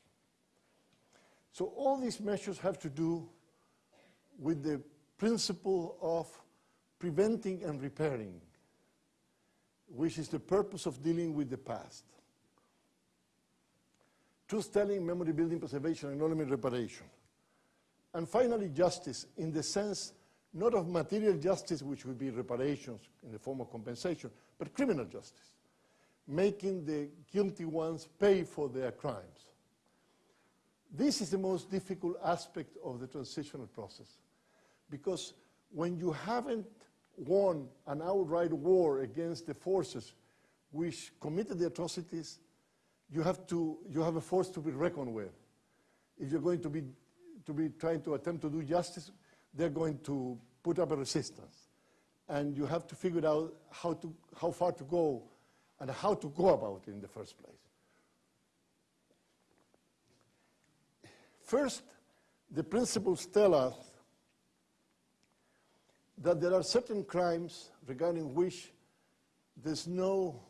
So all these measures have to do with the principle of preventing and repairing, which is the purpose of dealing with the past. Truth-telling, memory building, preservation, and acknowledgement, reparation. And finally, justice, in the sense not of material justice, which would be reparations in the form of compensation, but criminal justice, making the guilty ones pay for their crimes. This is the most difficult aspect of the transitional process, because when you haven't won an outright war against the forces which committed the atrocities, you have, to, you have a force to be reckoned with. If you're going to be, to be trying to attempt to do justice, they're going to put up a resistance. And you have to figure out how, to, how far to go and how to go about it in the first place. First, the principles tell us that there are certain crimes regarding which there's no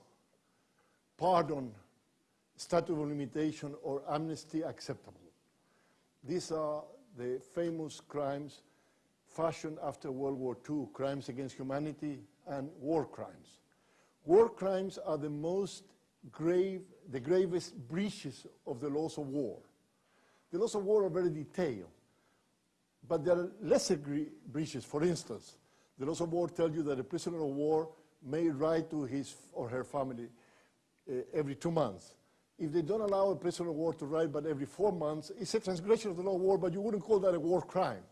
pardon, statute of limitation, or amnesty acceptable. These are the famous crimes fashioned after World War II, crimes against humanity and war crimes. War crimes are the most grave, the gravest breaches of the laws of war. The laws of war are very detailed, but there are lesser breaches. For instance, the laws of war tell you that a prisoner of war may write to his or her family uh, every two months. If they don't allow a prisoner of war to write but every four months, it's a transgression of the law of war, but you wouldn't call that a war crime.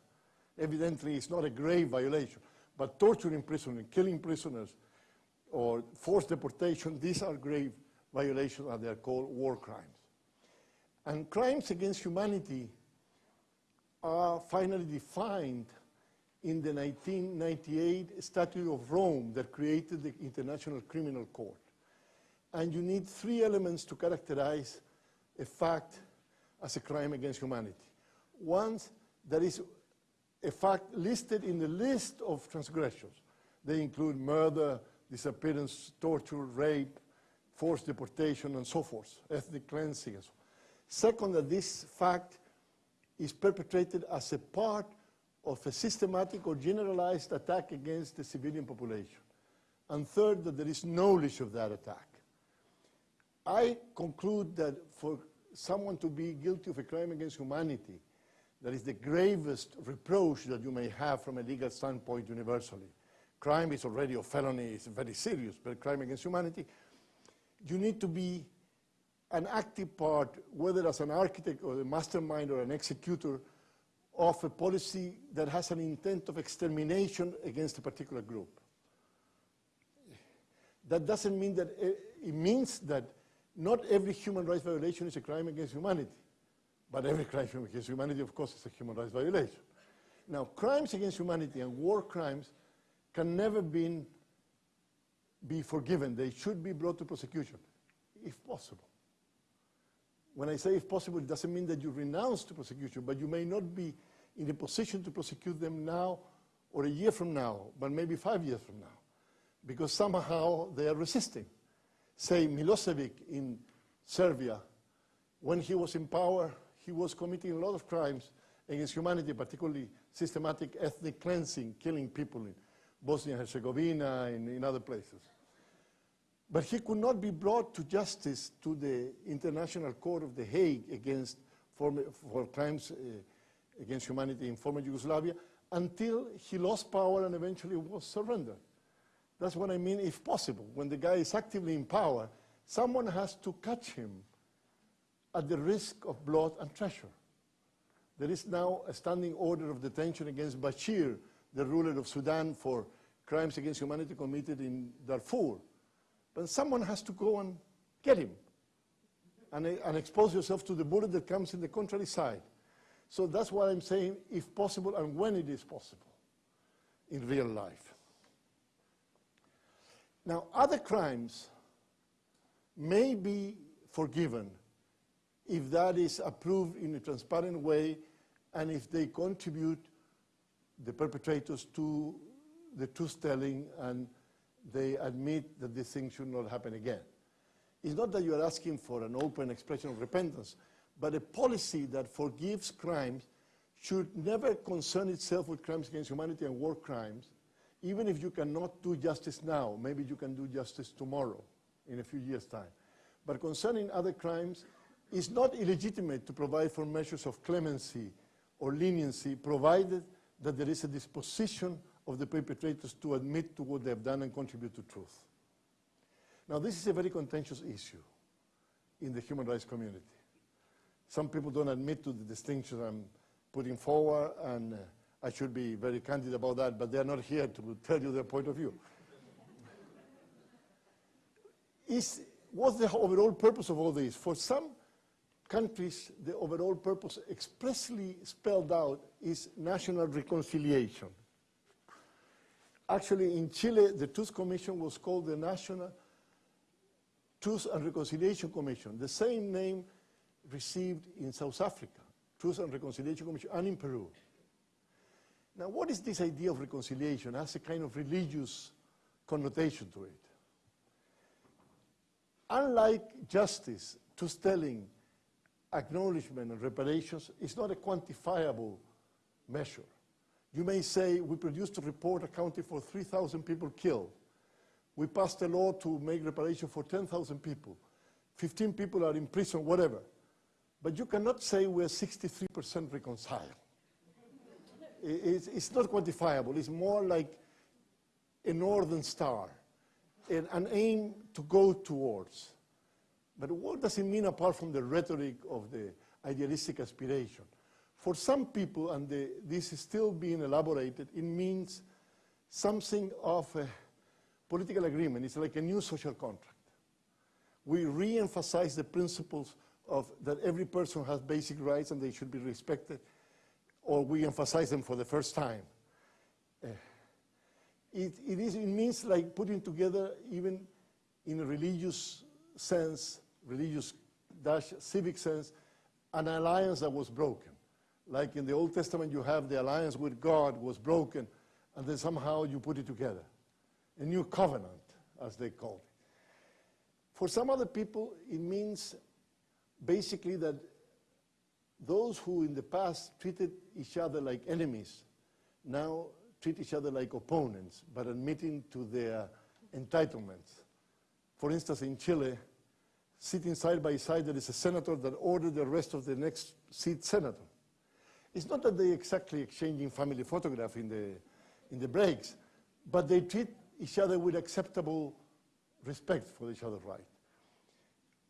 Evidently, it's not a grave violation. But torturing prisoners, killing prisoners, or forced deportation, these are grave violations and they're called war crimes. And crimes against humanity are finally defined in the 1998 Statute of Rome that created the International Criminal Court. And you need three elements to characterize a fact as a crime against humanity. One, that is a fact listed in the list of transgressions. They include murder, disappearance, torture, rape, forced deportation, and so forth, ethnic cleansing so Second, that this fact is perpetrated as a part of a systematic or generalized attack against the civilian population. And third, that there is knowledge of that attack. I conclude that for someone to be guilty of a crime against humanity, that is the gravest reproach that you may have from a legal standpoint universally. Crime is already a felony, it's very serious, but crime against humanity, you need to be an active part, whether as an architect or a mastermind or an executor, of a policy that has an intent of extermination against a particular group. That doesn't mean that, eh, it means that not every human rights violation is a crime against humanity, but every crime against humanity, of course, is a human rights violation. Now, crimes against humanity and war crimes can never be, be forgiven. They should be brought to prosecution, if possible. When I say if possible, it doesn't mean that you renounce to prosecution, but you may not be in a position to prosecute them now or a year from now, but maybe five years from now, because somehow they are resisting. Say Milosevic in Serbia, when he was in power, he was committing a lot of crimes against humanity, particularly systematic ethnic cleansing, killing people in Bosnia and Herzegovina and in other places. But he could not be brought to justice to the International Court of The Hague against former, for crimes uh, against humanity in former Yugoslavia until he lost power and eventually was surrendered. That's what I mean, if possible. When the guy is actively in power, someone has to catch him at the risk of blood and treasure. There is now a standing order of detention against Bashir, the ruler of Sudan, for crimes against humanity committed in Darfur. But someone has to go and get him and, uh, and expose yourself to the bullet that comes in the contrary side. So that's why I'm saying, if possible and when it is possible in real life. Now, other crimes may be forgiven if that is approved in a transparent way and if they contribute the perpetrators to the truth telling and they admit that this thing should not happen again. It's not that you are asking for an open expression of repentance, but a policy that forgives crimes should never concern itself with crimes against humanity and war crimes, even if you cannot do justice now. Maybe you can do justice tomorrow, in a few years' time. But concerning other crimes, it's not illegitimate to provide for measures of clemency or leniency, provided that there is a disposition of the perpetrators to admit to what they have done and contribute to truth. Now, this is a very contentious issue in the human rights community. Some people don't admit to the distinctions I'm putting forward, and uh, I should be very candid about that, but they're not here to tell you their point of view. is, what's the overall purpose of all this? For some countries, the overall purpose expressly spelled out is national reconciliation. Actually, in Chile, the Truth Commission was called the National Truth and Reconciliation Commission, the same name received in South Africa, Truth and Reconciliation Commission, and in Peru. Now, what is this idea of reconciliation? It has a kind of religious connotation to it. Unlike justice, truth-telling, acknowledgement, and reparations, it's not a quantifiable measure. You may say, we produced a report accounting for 3,000 people killed. We passed a law to make reparation for 10,000 people. 15 people are in prison, whatever. But you cannot say we're 63% reconciled. it's, it's, not quantifiable. It's more like a northern star, an, an aim to go towards. But what does it mean apart from the rhetoric of the idealistic aspiration? For some people, and the, this is still being elaborated, it means something of a political agreement. It's like a new social contract. We re-emphasize the principles of that every person has basic rights and they should be respected, or we emphasize them for the first time. Uh, it, it, is, it means like putting together, even in a religious sense, religious dash civic sense, an alliance that was broken. Like in the Old Testament, you have the alliance with God was broken, and then somehow you put it together. A new covenant, as they call it. For some other people, it means basically that those who in the past treated each other like enemies now treat each other like opponents, but admitting to their entitlements. For instance, in Chile, sitting side by side, there is a senator that ordered the rest of the next seat senator. It's not that they exactly exchanging family photograph in the, in the breaks, but they treat each other with acceptable respect for each other's right.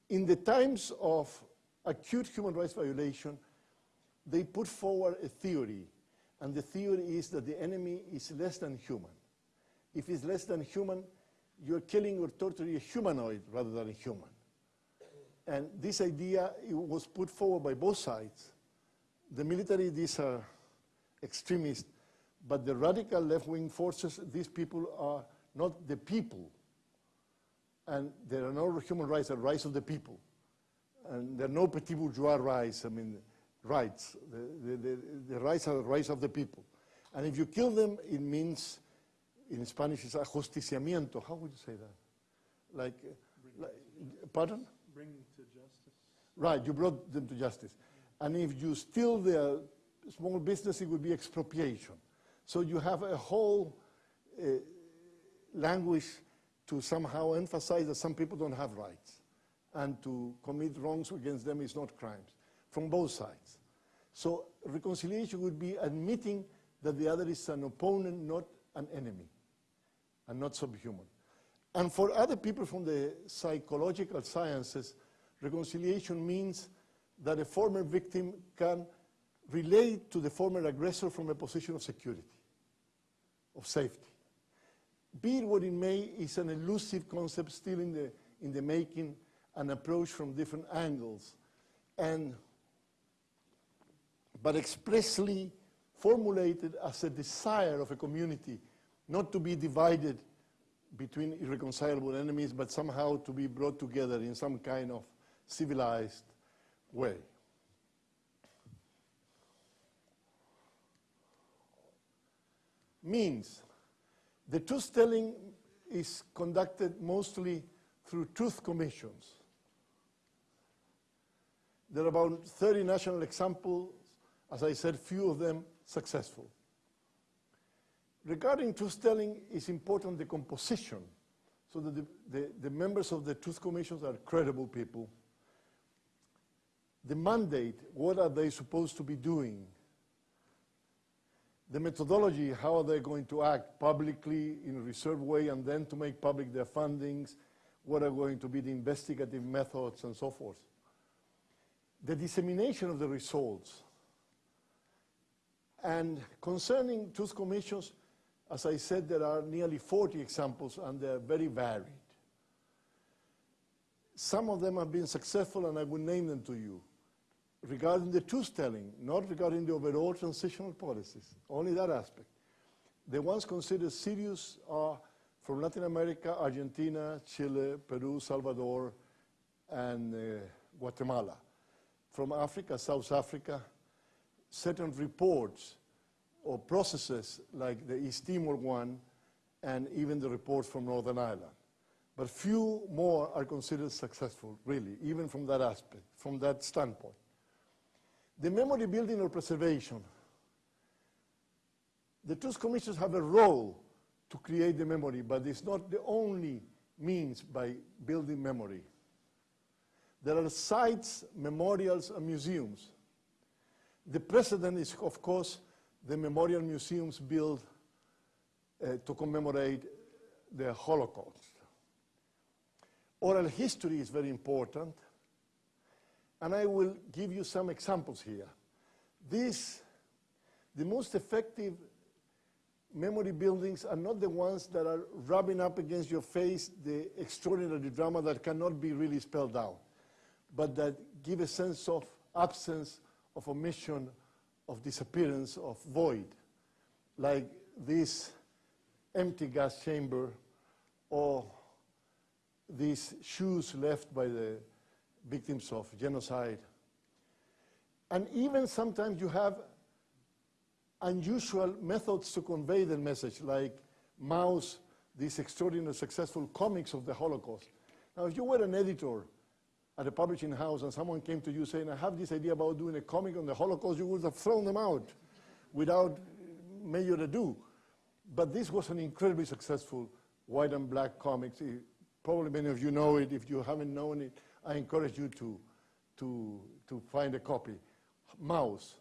In the times of acute human rights violation, they put forward a theory, and the theory is that the enemy is less than human. If it's less than human, you're killing or torturing a humanoid rather than a human. And this idea was put forward by both sides, the military, these are extremists, but the radical left-wing forces, these people are not the people. And there are no human rights, the rights of the people. And there are no petit bourgeois rights, I mean, rights. The, the, the, the rights are the rights of the people. And if you kill them, it means, in Spanish, it's ajusticiamiento. How would you say that? Like, like pardon? Bring them to justice. Right, you brought them to justice. And if you steal their small business, it would be expropriation. So you have a whole uh, language to somehow emphasize that some people don't have rights and to commit wrongs against them is not crimes from both sides. So reconciliation would be admitting that the other is an opponent, not an enemy, and not subhuman. And for other people from the psychological sciences, reconciliation means that a former victim can relate to the former aggressor from a position of security, of safety. Be it what it may, is an elusive concept still in the, in the making, an approach from different angles, and, but expressly formulated as a desire of a community not to be divided between irreconcilable enemies, but somehow to be brought together in some kind of civilized way. Means the truth telling is conducted mostly through truth commissions. There are about 30 national examples, as I said, few of them successful. Regarding truth telling, it's important the composition, so that the, the, the members of the truth commissions are credible people. The mandate, what are they supposed to be doing? The methodology, how are they going to act publicly in a reserved way and then to make public their fundings? What are going to be the investigative methods and so forth? The dissemination of the results. And concerning truth commissions, as I said, there are nearly 40 examples and they're very varied. Some of them have been successful and I will name them to you. Regarding the truth telling, not regarding the overall transitional policies, only that aspect. The ones considered serious are from Latin America, Argentina, Chile, Peru, Salvador, and uh, Guatemala. From Africa, South Africa, certain reports or processes like the East Timor one and even the reports from Northern Ireland. But few more are considered successful, really, even from that aspect, from that standpoint. The memory building or preservation. The truth commissions have a role to create the memory, but it's not the only means by building memory. There are sites, memorials, and museums. The precedent is, of course, the memorial museums built uh, to commemorate the Holocaust. Oral history is very important, and I will give you some examples here. These, the most effective memory buildings are not the ones that are rubbing up against your face the extraordinary drama that cannot be really spelled out, but that give a sense of absence, of omission, of disappearance, of void, like this empty gas chamber or these shoes left by the victims of genocide. And even sometimes you have unusual methods to convey the message, like Maus, these extraordinary successful comics of the Holocaust. Now, if you were an editor at a publishing house and someone came to you saying, I have this idea about doing a comic on the Holocaust, you would have thrown them out without major ado. But this was an incredibly successful white and black comic. Probably many of you know it. If you haven't known it, I encourage you to, to, to find a copy. Maus.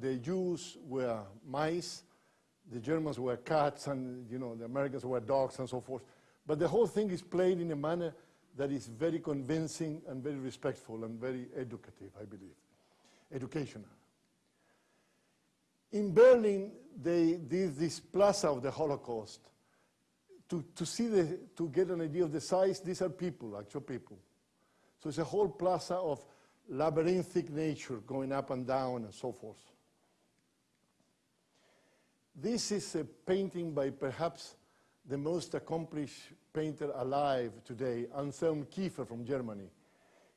The Jews were mice, the Germans were cats, and you know, the Americans were dogs and so forth. But the whole thing is played in a manner that is very convincing and very respectful and very educative, I believe, educational. In Berlin, they did this plaza of the Holocaust. To, to see the, to get an idea of the size, these are people, actual people. So it's a whole plaza of labyrinthic nature going up and down and so forth. This is a painting by perhaps the most accomplished painter alive today, Anselm Kiefer from Germany.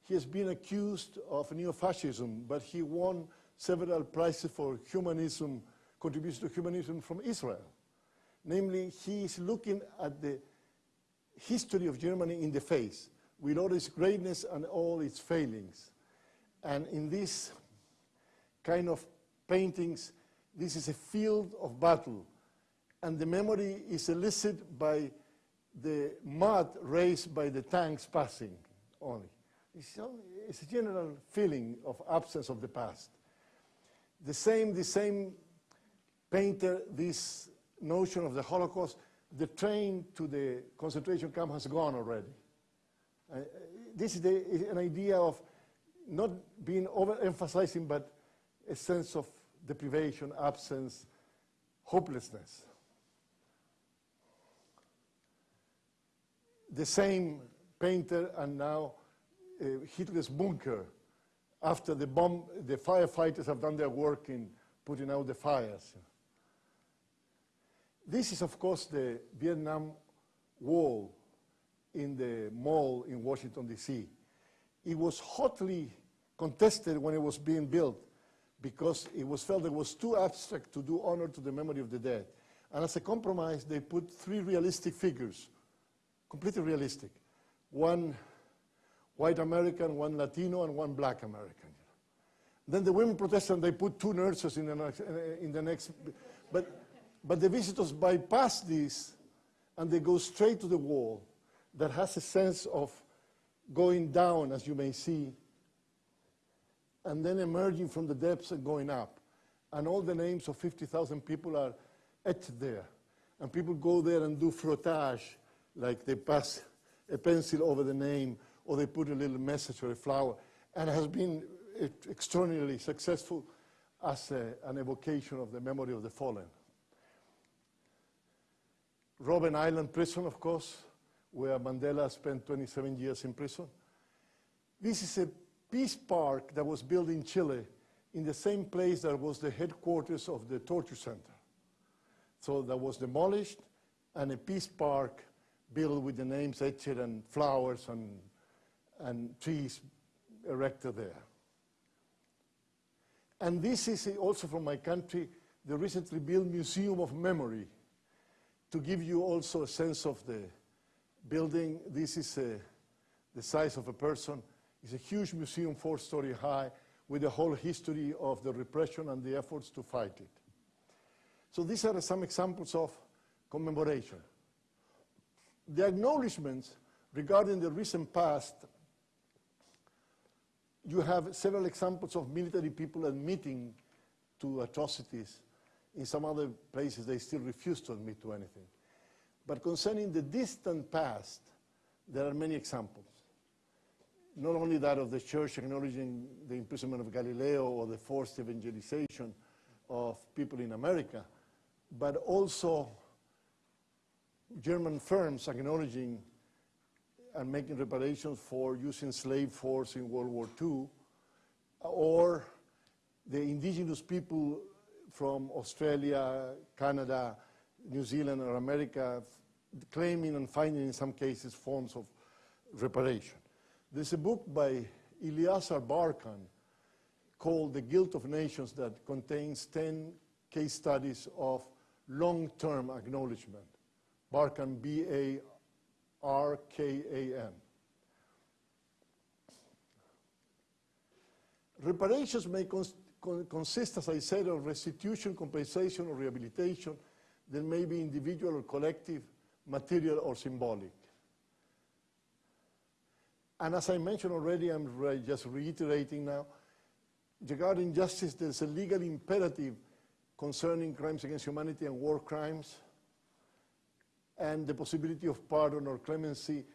He has been accused of neo-fascism, but he won several prizes for humanism, contribution to humanism from Israel. Namely, he is looking at the history of Germany in the face, with all its greatness and all its failings. And in this kind of paintings, this is a field of battle. And the memory is elicited by the mud raised by the tanks passing only. It's, it's a general feeling of absence of the past. The same, the same painted this notion of the Holocaust, the train to the concentration camp has gone already. Uh, this is, the, an idea of not being overemphasizing, but a sense of deprivation, absence, hopelessness. The same painter and now uh, Hitler's bunker after the bomb, the firefighters have done their work in putting out the fires. This is, of course, the Vietnam Wall in the mall in Washington, D.C. It was hotly contested when it was being built because it was felt it was too abstract to do honor to the memory of the dead. And as a compromise, they put three realistic figures, completely realistic. One white American, one Latino, and one black American. Then the women protested and they put two nurses in the next, in the next but, but the visitors bypass this and they go straight to the wall that has a sense of going down, as you may see, and then emerging from the depths and going up. And all the names of 50,000 people are etched there. And people go there and do frottage, like they pass a pencil over the name, or they put a little message or a flower. And it has been extraordinarily successful as a, an evocation of the memory of the fallen. Robben Island prison, of course, where Mandela spent 27 years in prison. This is a peace park that was built in Chile in the same place that was the headquarters of the torture center. So that was demolished and a peace park built with the names etched and flowers and, and trees erected there. And this is also from my country, the recently built Museum of Memory, to give you also a sense of the building. This is a, the size of a person. It's a huge museum, four-story high, with the whole history of the repression and the efforts to fight it. So these are some examples of commemoration. The acknowledgements regarding the recent past you have several examples of military people admitting to atrocities. In some other places, they still refuse to admit to anything. But concerning the distant past, there are many examples. Not only that of the church acknowledging the imprisonment of Galileo or the forced evangelization of people in America, but also German firms acknowledging and making reparations for using slave force in World War II, or the indigenous people from Australia, Canada, New Zealand, or America claiming and finding in some cases forms of reparation. There's a book by Eleazar Barkan called The Guilt of Nations that contains 10 case studies of long-term acknowledgement. Barkan, B-A R-K-A-N. Reparations may cons consist, as I said, of restitution, compensation, or rehabilitation that may be individual or collective, material or symbolic. And as I mentioned already, I'm re just reiterating now, regarding justice, there's a legal imperative concerning crimes against humanity and war crimes, and the possibility of pardon or clemency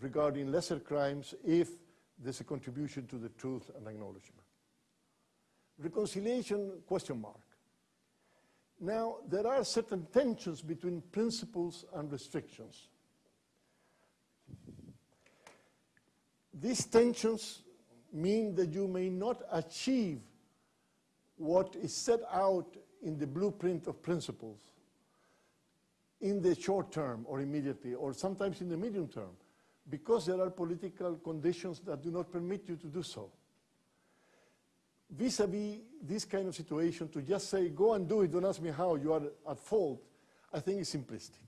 regarding lesser crimes if there's a contribution to the truth and acknowledgement. Reconciliation, question mark. Now, there are certain tensions between principles and restrictions. These tensions mean that you may not achieve what is set out in the blueprint of principles in the short term or immediately, or sometimes in the medium term, because there are political conditions that do not permit you to do so. Vis-a-vis -vis this kind of situation, to just say, go and do it, don't ask me how, you are at fault, I think is simplistic.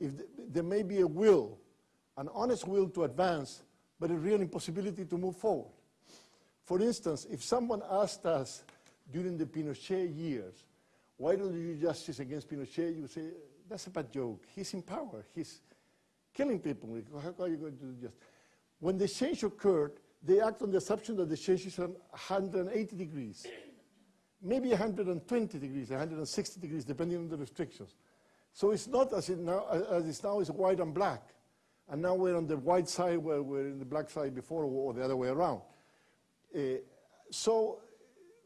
If th there may be a will, an honest will to advance, but a real impossibility to move forward. For instance, if someone asked us during the Pinochet years, why don't you do justice against Pinochet, you say, that's a bad joke. He's in power. He's killing people. How are you going to do justice? When the change occurred, they act on the assumption that the change is 180 degrees. maybe 120 degrees, 160 degrees, depending on the restrictions. So it's not as, it now, as it's now, it's white and black. And now we're on the white side where we're in the black side before, or the other way around. Uh, so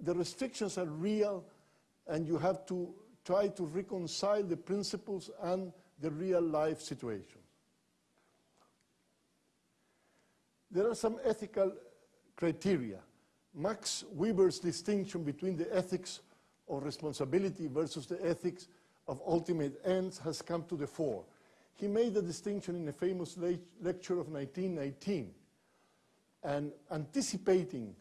the restrictions are real, and you have to try to reconcile the principles and the real life situation. There are some ethical criteria. Max Weber's distinction between the ethics of responsibility versus the ethics of ultimate ends has come to the fore. He made the distinction in a famous le lecture of 1919, and anticipating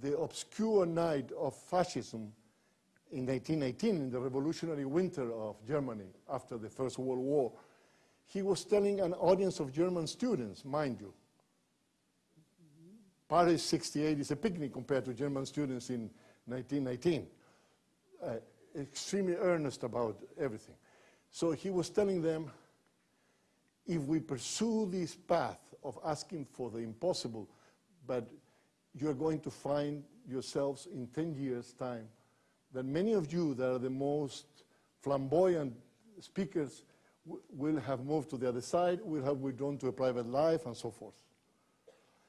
the obscure night of fascism in 1918, in the revolutionary winter of Germany after the First World War, he was telling an audience of German students, mind you. Paris 68 is a picnic compared to German students in 1919. Uh, extremely earnest about everything. So he was telling them, if we pursue this path of asking for the impossible, but you're going to find yourselves in 10 years' time that many of you that are the most flamboyant speakers will have moved to the other side, will have withdrawn to a private life, and so forth.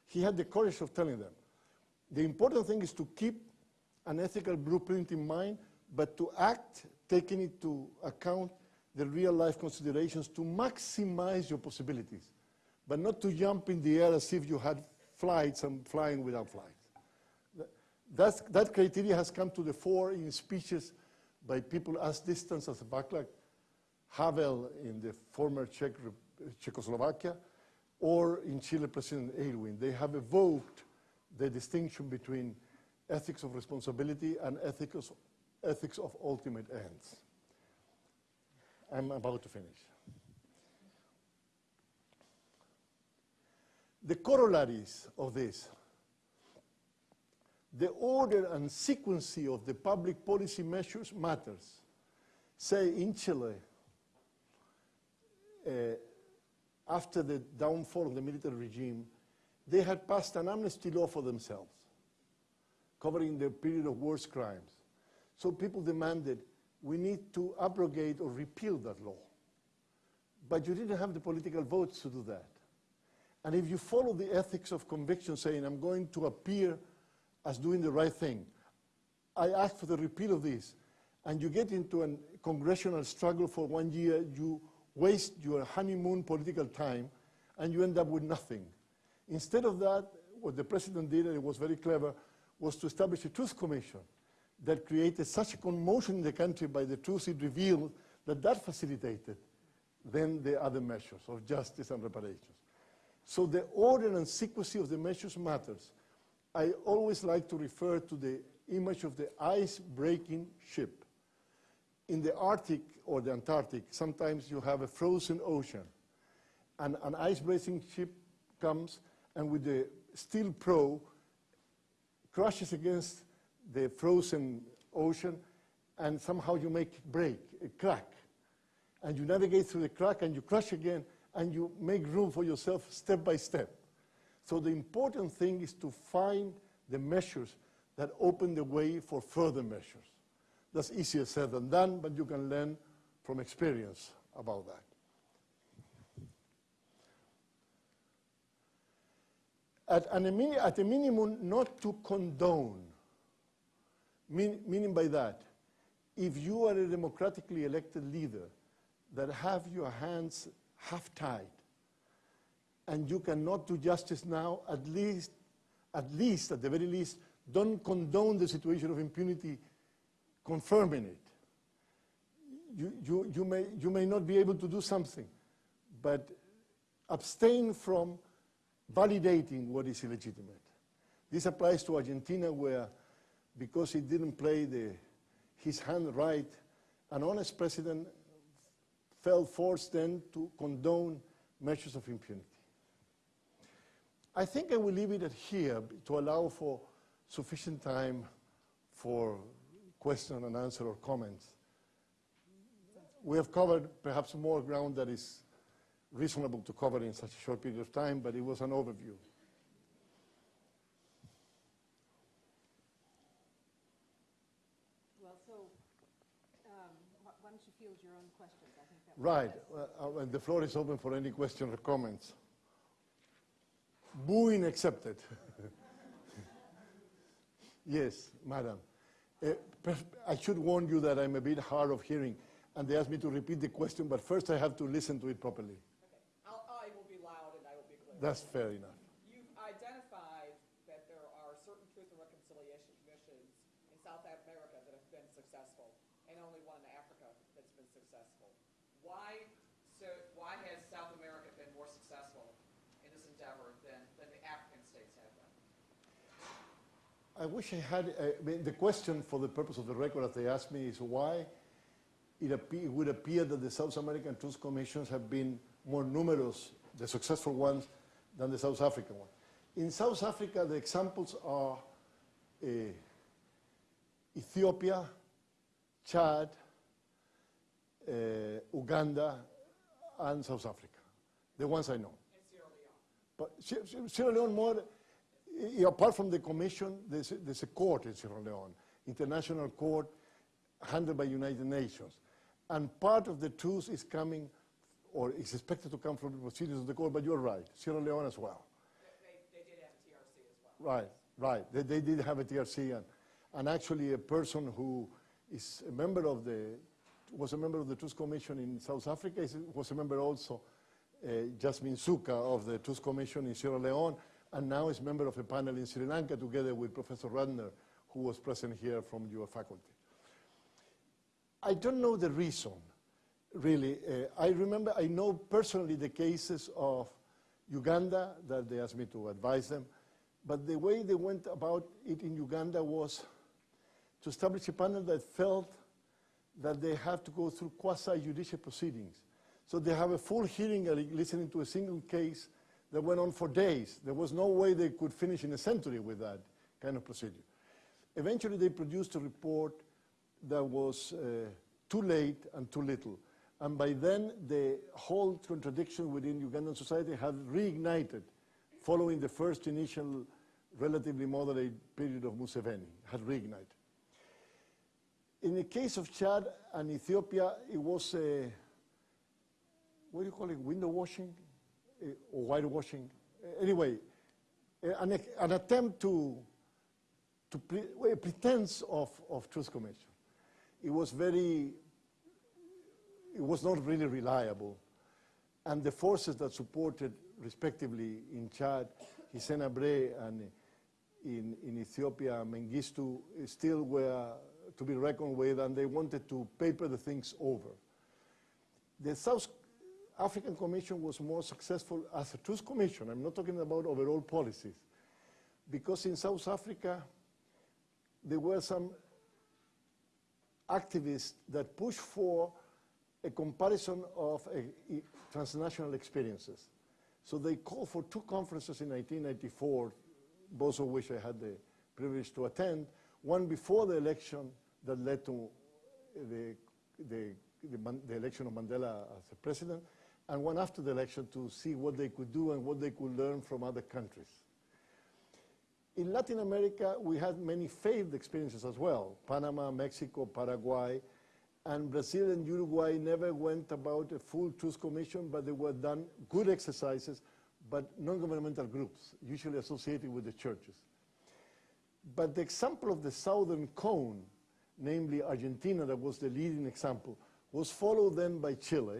He had the courage of telling them. The important thing is to keep an ethical blueprint in mind, but to act taking into account the real life considerations to maximize your possibilities, but not to jump in the air as if you had flights and flying without flights. That's, that criteria has come to the fore in speeches by people as distant as Václav Havel in the former Czech, Czechoslovakia, or in Chile President Aylwin. They have evoked the distinction between ethics of responsibility and ethics, ethics of ultimate ends. I'm about to finish. The corollaries of this, the order and sequence of the public policy measures matters. Say in Chile, Uh, after the downfall of the military regime, they had passed an amnesty law for themselves, covering the period of worst crimes. So people demanded, we need to abrogate or repeal that law. But you didn't have the political votes to do that. And if you follow the ethics of conviction, saying, I'm going to appear as doing the right thing, I ask for the repeal of this, and you get into a congressional struggle for one year, you waste your honeymoon political time, and you end up with nothing. Instead of that, what the president did, and it was very clever, was to establish a truth commission that created such a commotion in the country by the truth it revealed that that facilitated then the other measures of justice and reparations. So the order and sequence of the measures matters. I always like to refer to the image of the ice-breaking ship. In the Arctic or the Antarctic, sometimes you have a frozen ocean, and an ice-breaking ship comes and with the steel prow crashes against the frozen ocean, and somehow you make break, a crack. And you navigate through the crack and you crash again, and you make room for yourself step by step. So the important thing is to find the measures that open the way for further measures. That's easier said than done, but you can learn from experience about that. At, an, at a minimum, not to condone, mean, meaning by that, if you are a democratically elected leader that have your hands half tied, and you cannot do justice now, at least, at least, at the very least, don't condone the situation of impunity, confirming it. You, you, you, may, you may not be able to do something, but abstain from validating what is illegitimate. This applies to Argentina where, because he didn't play the, his hand right, an honest president felt forced then to condone measures of impunity. I think I will leave it at here to allow for sufficient time for question and answer or comments. We have covered perhaps more ground that is reasonable to cover in such a short period of time, but it was an overview. so um, why don't you field your own questions? I think that Right, uh, uh, and the floor is open for any questions or comments. Booing accepted. Yes, madam. Uh, I should warn you that I'm a bit hard of hearing, and they asked me to repeat the question, but first I have to listen to it properly. I'll, I will be loud and I will be clear. That's fair enough. You've identified that there are certain truth and reconciliation commissions in South America that have been successful, and only one in Africa that's been successful. Why, so, why has South America been more successful in this endeavor than, than the African states have been? I wish I had, uh, I mean, the question for the purpose of the record that they asked me is why it, it would appear that the South American Truth Commissions have been more numerous, the successful ones, than the South African one. In South Africa, the examples are uh, Ethiopia, Chad, uh, Uganda, and South Africa, the ones I know. But Sie- Sie- Sierra Leone more, apart from the commission, there's, there's a court in Sierra Leone, international court handled by United Nations. And part of the truth is coming, or is expected to come from the proceedings of the court, but you're right, Sierra Leone as well. They, they, they did have a TRC as well. Right, right. They, they did have a TRC, and, and actually a person who is a member of the, was a member of the Truth Commission in South Africa, is, was a member also, uh, Jasmine Sooka of the Truth Commission in Sierra Leone, and now is member of a panel in Sri Lanka together with Professor Ratner, who was present here from your faculty. I don't know the reason, really. Uh, I remember, I know personally the cases of Uganda that they asked me to advise them, but the way they went about it in Uganda was to establish a panel that felt that they have to go through quasi-judicial proceedings. So they have a full hearing listening to a single case that went on for days. There was no way they could finish in a century with that kind of procedure. Eventually, they produced a report that was uh, too late and too little. And by then, the whole contradiction within Ugandan society had reignited following the first initial relatively moderate period of Museveni, had reignited. In the case of Chad and Ethiopia, it was a, what do you call it, window washing Eh, or whitewashing? Eh, Anyway, an, an attempt to, to pre, a pretense of, of truth commission. It was very, it was not really reliable. And the forces that supported, respectively, in Chad, Hissène Habré, and in, in Ethiopia, Mengistu, eh, still were to be reckoned with, and they wanted to paper the things over. The South African Commission was more successful as a truth commission. I'm not talking about overall policies. Because in South Africa, there were some activists that push for a comparison of uh, i- transnational experiences. So they called for two conferences in 1994, both of which I had the privilege to attend. One before the election that led to the, the, the, the election of Mandela as a president, and one after the election to see what they could do and what they could learn from other countries. In Latin America, we had many failed experiences as well. Panama, Mexico, Paraguay, and Brazil and Uruguay never went about a full truth commission, but they were done good exercises, but non-governmental groups, usually associated with the churches. But the example of the southern cone, namely Argentina, that was the leading example, was followed then by Chile.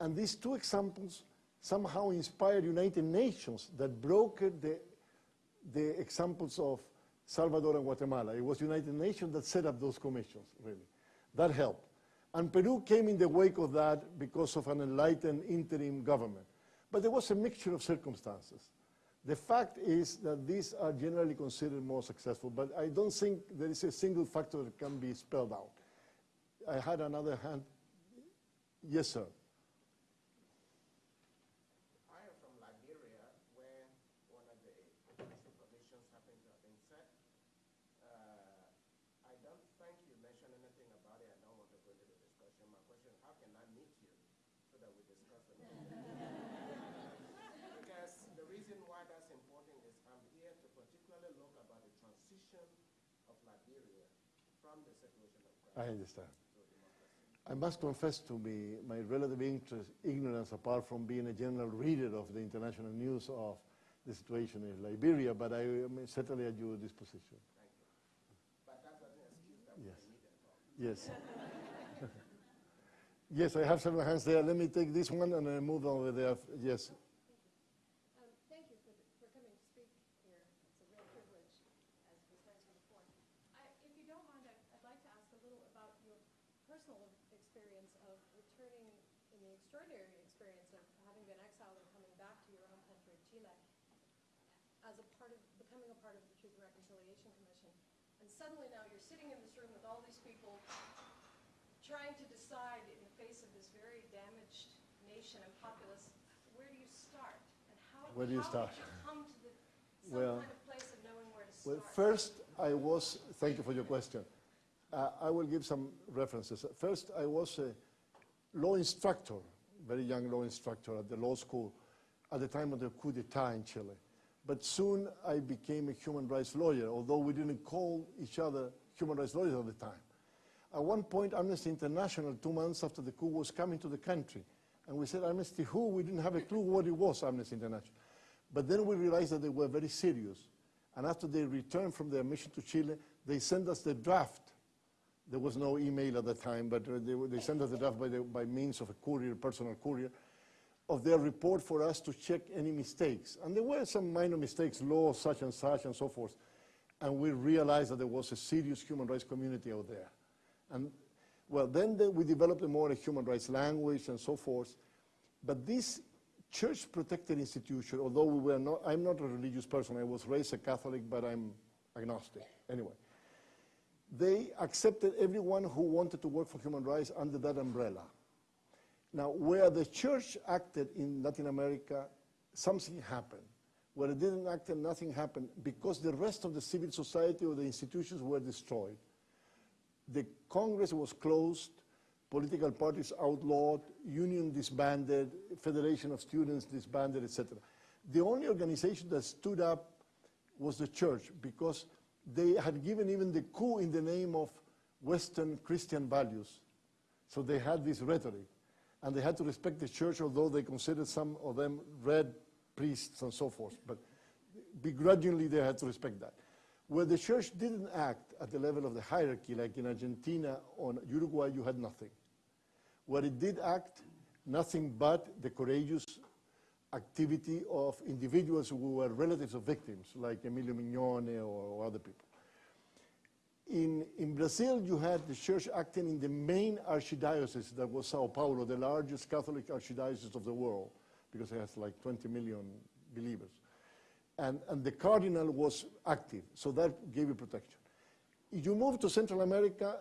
And these two examples somehow inspired United Nations that brokered the, the examples of Salvador and Guatemala. It was United Nations that set up those commissions, really. That helped. And Peru came in the wake of that because of an enlightened interim government. But there was a mixture of circumstances. The fact is that these are generally considered more successful, but I don't think there is a single factor that can be spelled out. I had another hand. Yes, sir. I am from Liberia, where one of the national commissions happened to have been set. Uh, I don't think you mentioned anything about it. I don't want to go into the discussion. My question, how can I meet you so that we discuss it? Because the reason why that's important is I'm here to particularly look about the transition of Liberia from the situation that I understand. I must confess to me my relative interest, ignorance, apart from being a general reader of the international news of the situation in Liberia, but I am certainly at your disposition. Yes. yes, I have several hands there. Let me take this one and I move over there. Yes. Um, Thank you for, for coming to speak here. It's a real privilege, as was mentioned before. I, if you don't mind, I'd, I'd like to ask a little about your personal experience of returning in the extraordinary experience of having been exiled and coming back to your home country, Chile, as a part of, becoming a part of the Truth and Reconciliation Commission. And suddenly now you're sitting in this room with all these people trying to decide in the face of this very damaged nation and populace, where do you start? And how, Where do you how start? you come to the, some Well- kind of place of knowing where to Well, first, I was, thank you for your question. Uh, I will give some references. First, I was a law instructor, very young law instructor at the law school at the time of the coup d'etat in Chile. But soon I became a human rights lawyer, although we didn't call each other human rights lawyers at the time. At one point, Amnesty International, two months after the coup, was coming to the country. And we said, Amnesty who? We didn't have a clue what it was, Amnesty International. But then we realized that they were very serious. And after they returned from their mission to Chile, they sent us the draft. There was no email at the time, but uh, they, they sent us the draft by, the, by means of a courier, personal courier, of their report for us to check any mistakes. And there were some minor mistakes, laws such and such and so forth. And we realized that there was a serious human rights community out there. And well, then the, we developed a more a human rights language and so forth. But this church protected institution, although we were not, I'm not a religious person, I was raised a Catholic, but I'm agnostic. Anyway, they accepted everyone who wanted to work for human rights under that umbrella. Now, where the church acted in Latin America, something happened. Where it didn't act, nothing happened because the rest of the civil society or the institutions were destroyed. The Congress was closed, political parties outlawed, union disbanded, federation of students disbanded, etc. The only organization that stood up was the church because they had given even the coup in the name of Western Christian values. So they had this rhetoric. And they had to respect the church, although they considered some of them red priests and so forth. But begrudgingly, they had to respect that. Where the church didn't act at the level of the hierarchy, like in Argentina or Uruguay, you had nothing. Where it did act, nothing but the courageous activity of individuals who were relatives of victims, like Emilio Mignone or, or other people. In, in Brazil, you had the church acting in the main archdiocese that was Sao Paulo, the largest Catholic archdiocese of the world, because it has like 20 million believers. And, and the cardinal was active, so that gave you protection. If you move to Central America,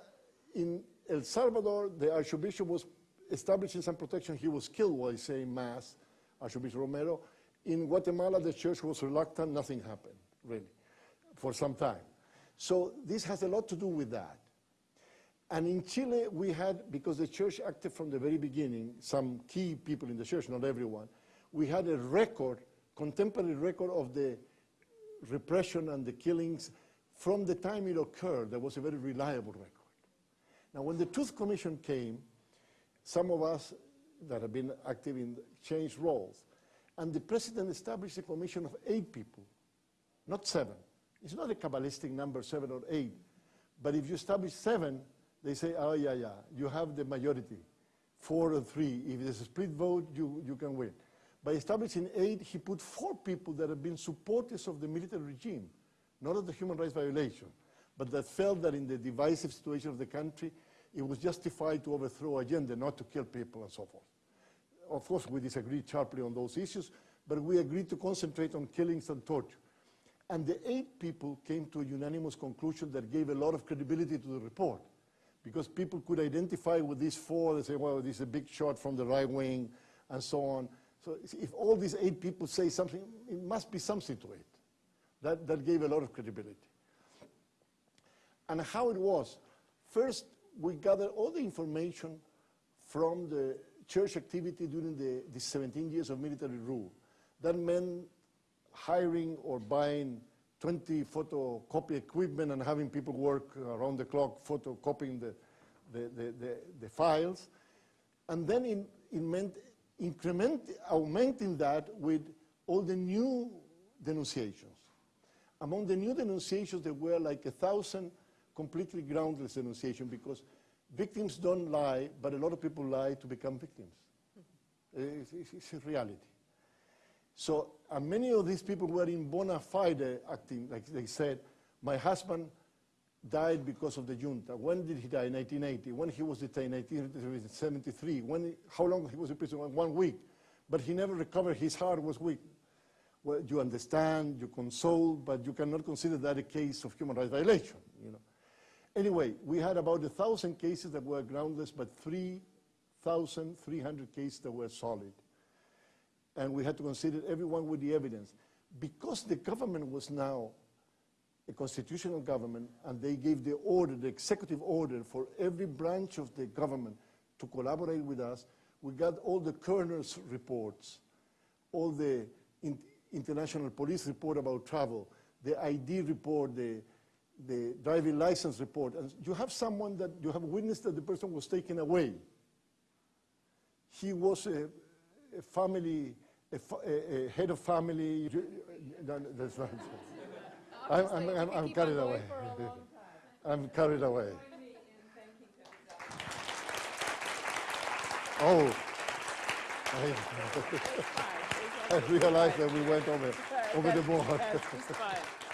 in El Salvador, the archbishop was establishing some protection. He was killed while saying Mass, Archbishop Romero. In Guatemala, the church was reluctant, nothing happened, really, for some time. So this has a lot to do with that. And in Chile, we had, because the church acted from the very beginning, some key people in the church, not everyone, we had a record, contemporary record of the repression and the killings from the time it occurred. There was a very reliable record. Now, when the Truth Commission came, some of us that have been active in changed roles, and the president established a commission of eight people, not seven. It's not a Kabbalistic number, seven or eight. But if you establish seven, they say, oh, yeah, yeah, you have the majority, four or three. If there's a split vote, you, you can win. By establishing eight, he put four people that have been supporters of the military regime, not of the human rights violation, but that felt that in the divisive situation of the country, it was justified to overthrow Allende, not to kill people and so forth. Of course, we disagreed sharply on those issues, but we agreed to concentrate on killings and torture. And the eight people came to a unanimous conclusion that gave a lot of credibility to the report, because people could identify with these four, they say, well, this is a big shot from the right wing, and so on. So if all these eight people say something, it must be something to it. That, that gave a lot of credibility. And how it was, first, we gathered all the information from the church activity during the, the 17 years of military rule. That meant hiring or buying 20 photocopy equipment and having people work around the clock photocopying the, the, the, the, the files, and then in, in meant increment, augmenting that with all the new denunciations. Among the new denunciations, there were like a thousand completely groundless denunciations because victims don't lie, but a lot of people lie to become victims. It's, it's- it's a reality. So many of these people were in bona fide acting, like they said, my husband died because of the junta. When did he die? In 1980. When he was detained? 1973. When, how long he was in prison? One week. But he never recovered. His heart was weak. Well, you understand, you console, but you cannot consider that a case of human rights violation. You know. Anyway, we had about a thousand cases that were groundless, but 3,300 cases that were solid and we had to consider everyone with the evidence. Because the government was now a constitutional government, and they gave the order, the executive order, for every branch of the government to collaborate with us, we got all the coroner's reports, all the in- international police report about travel, the ID report, the, the driving license report, and you have someone that, you have witnessed that the person was taken away he was a, a family, a, a, a head of family. No, that's not. I'm, I'm, I'm, I'm carried away. I'm carried away. Oh, I, I realized that we went over, over the board. That's just fine.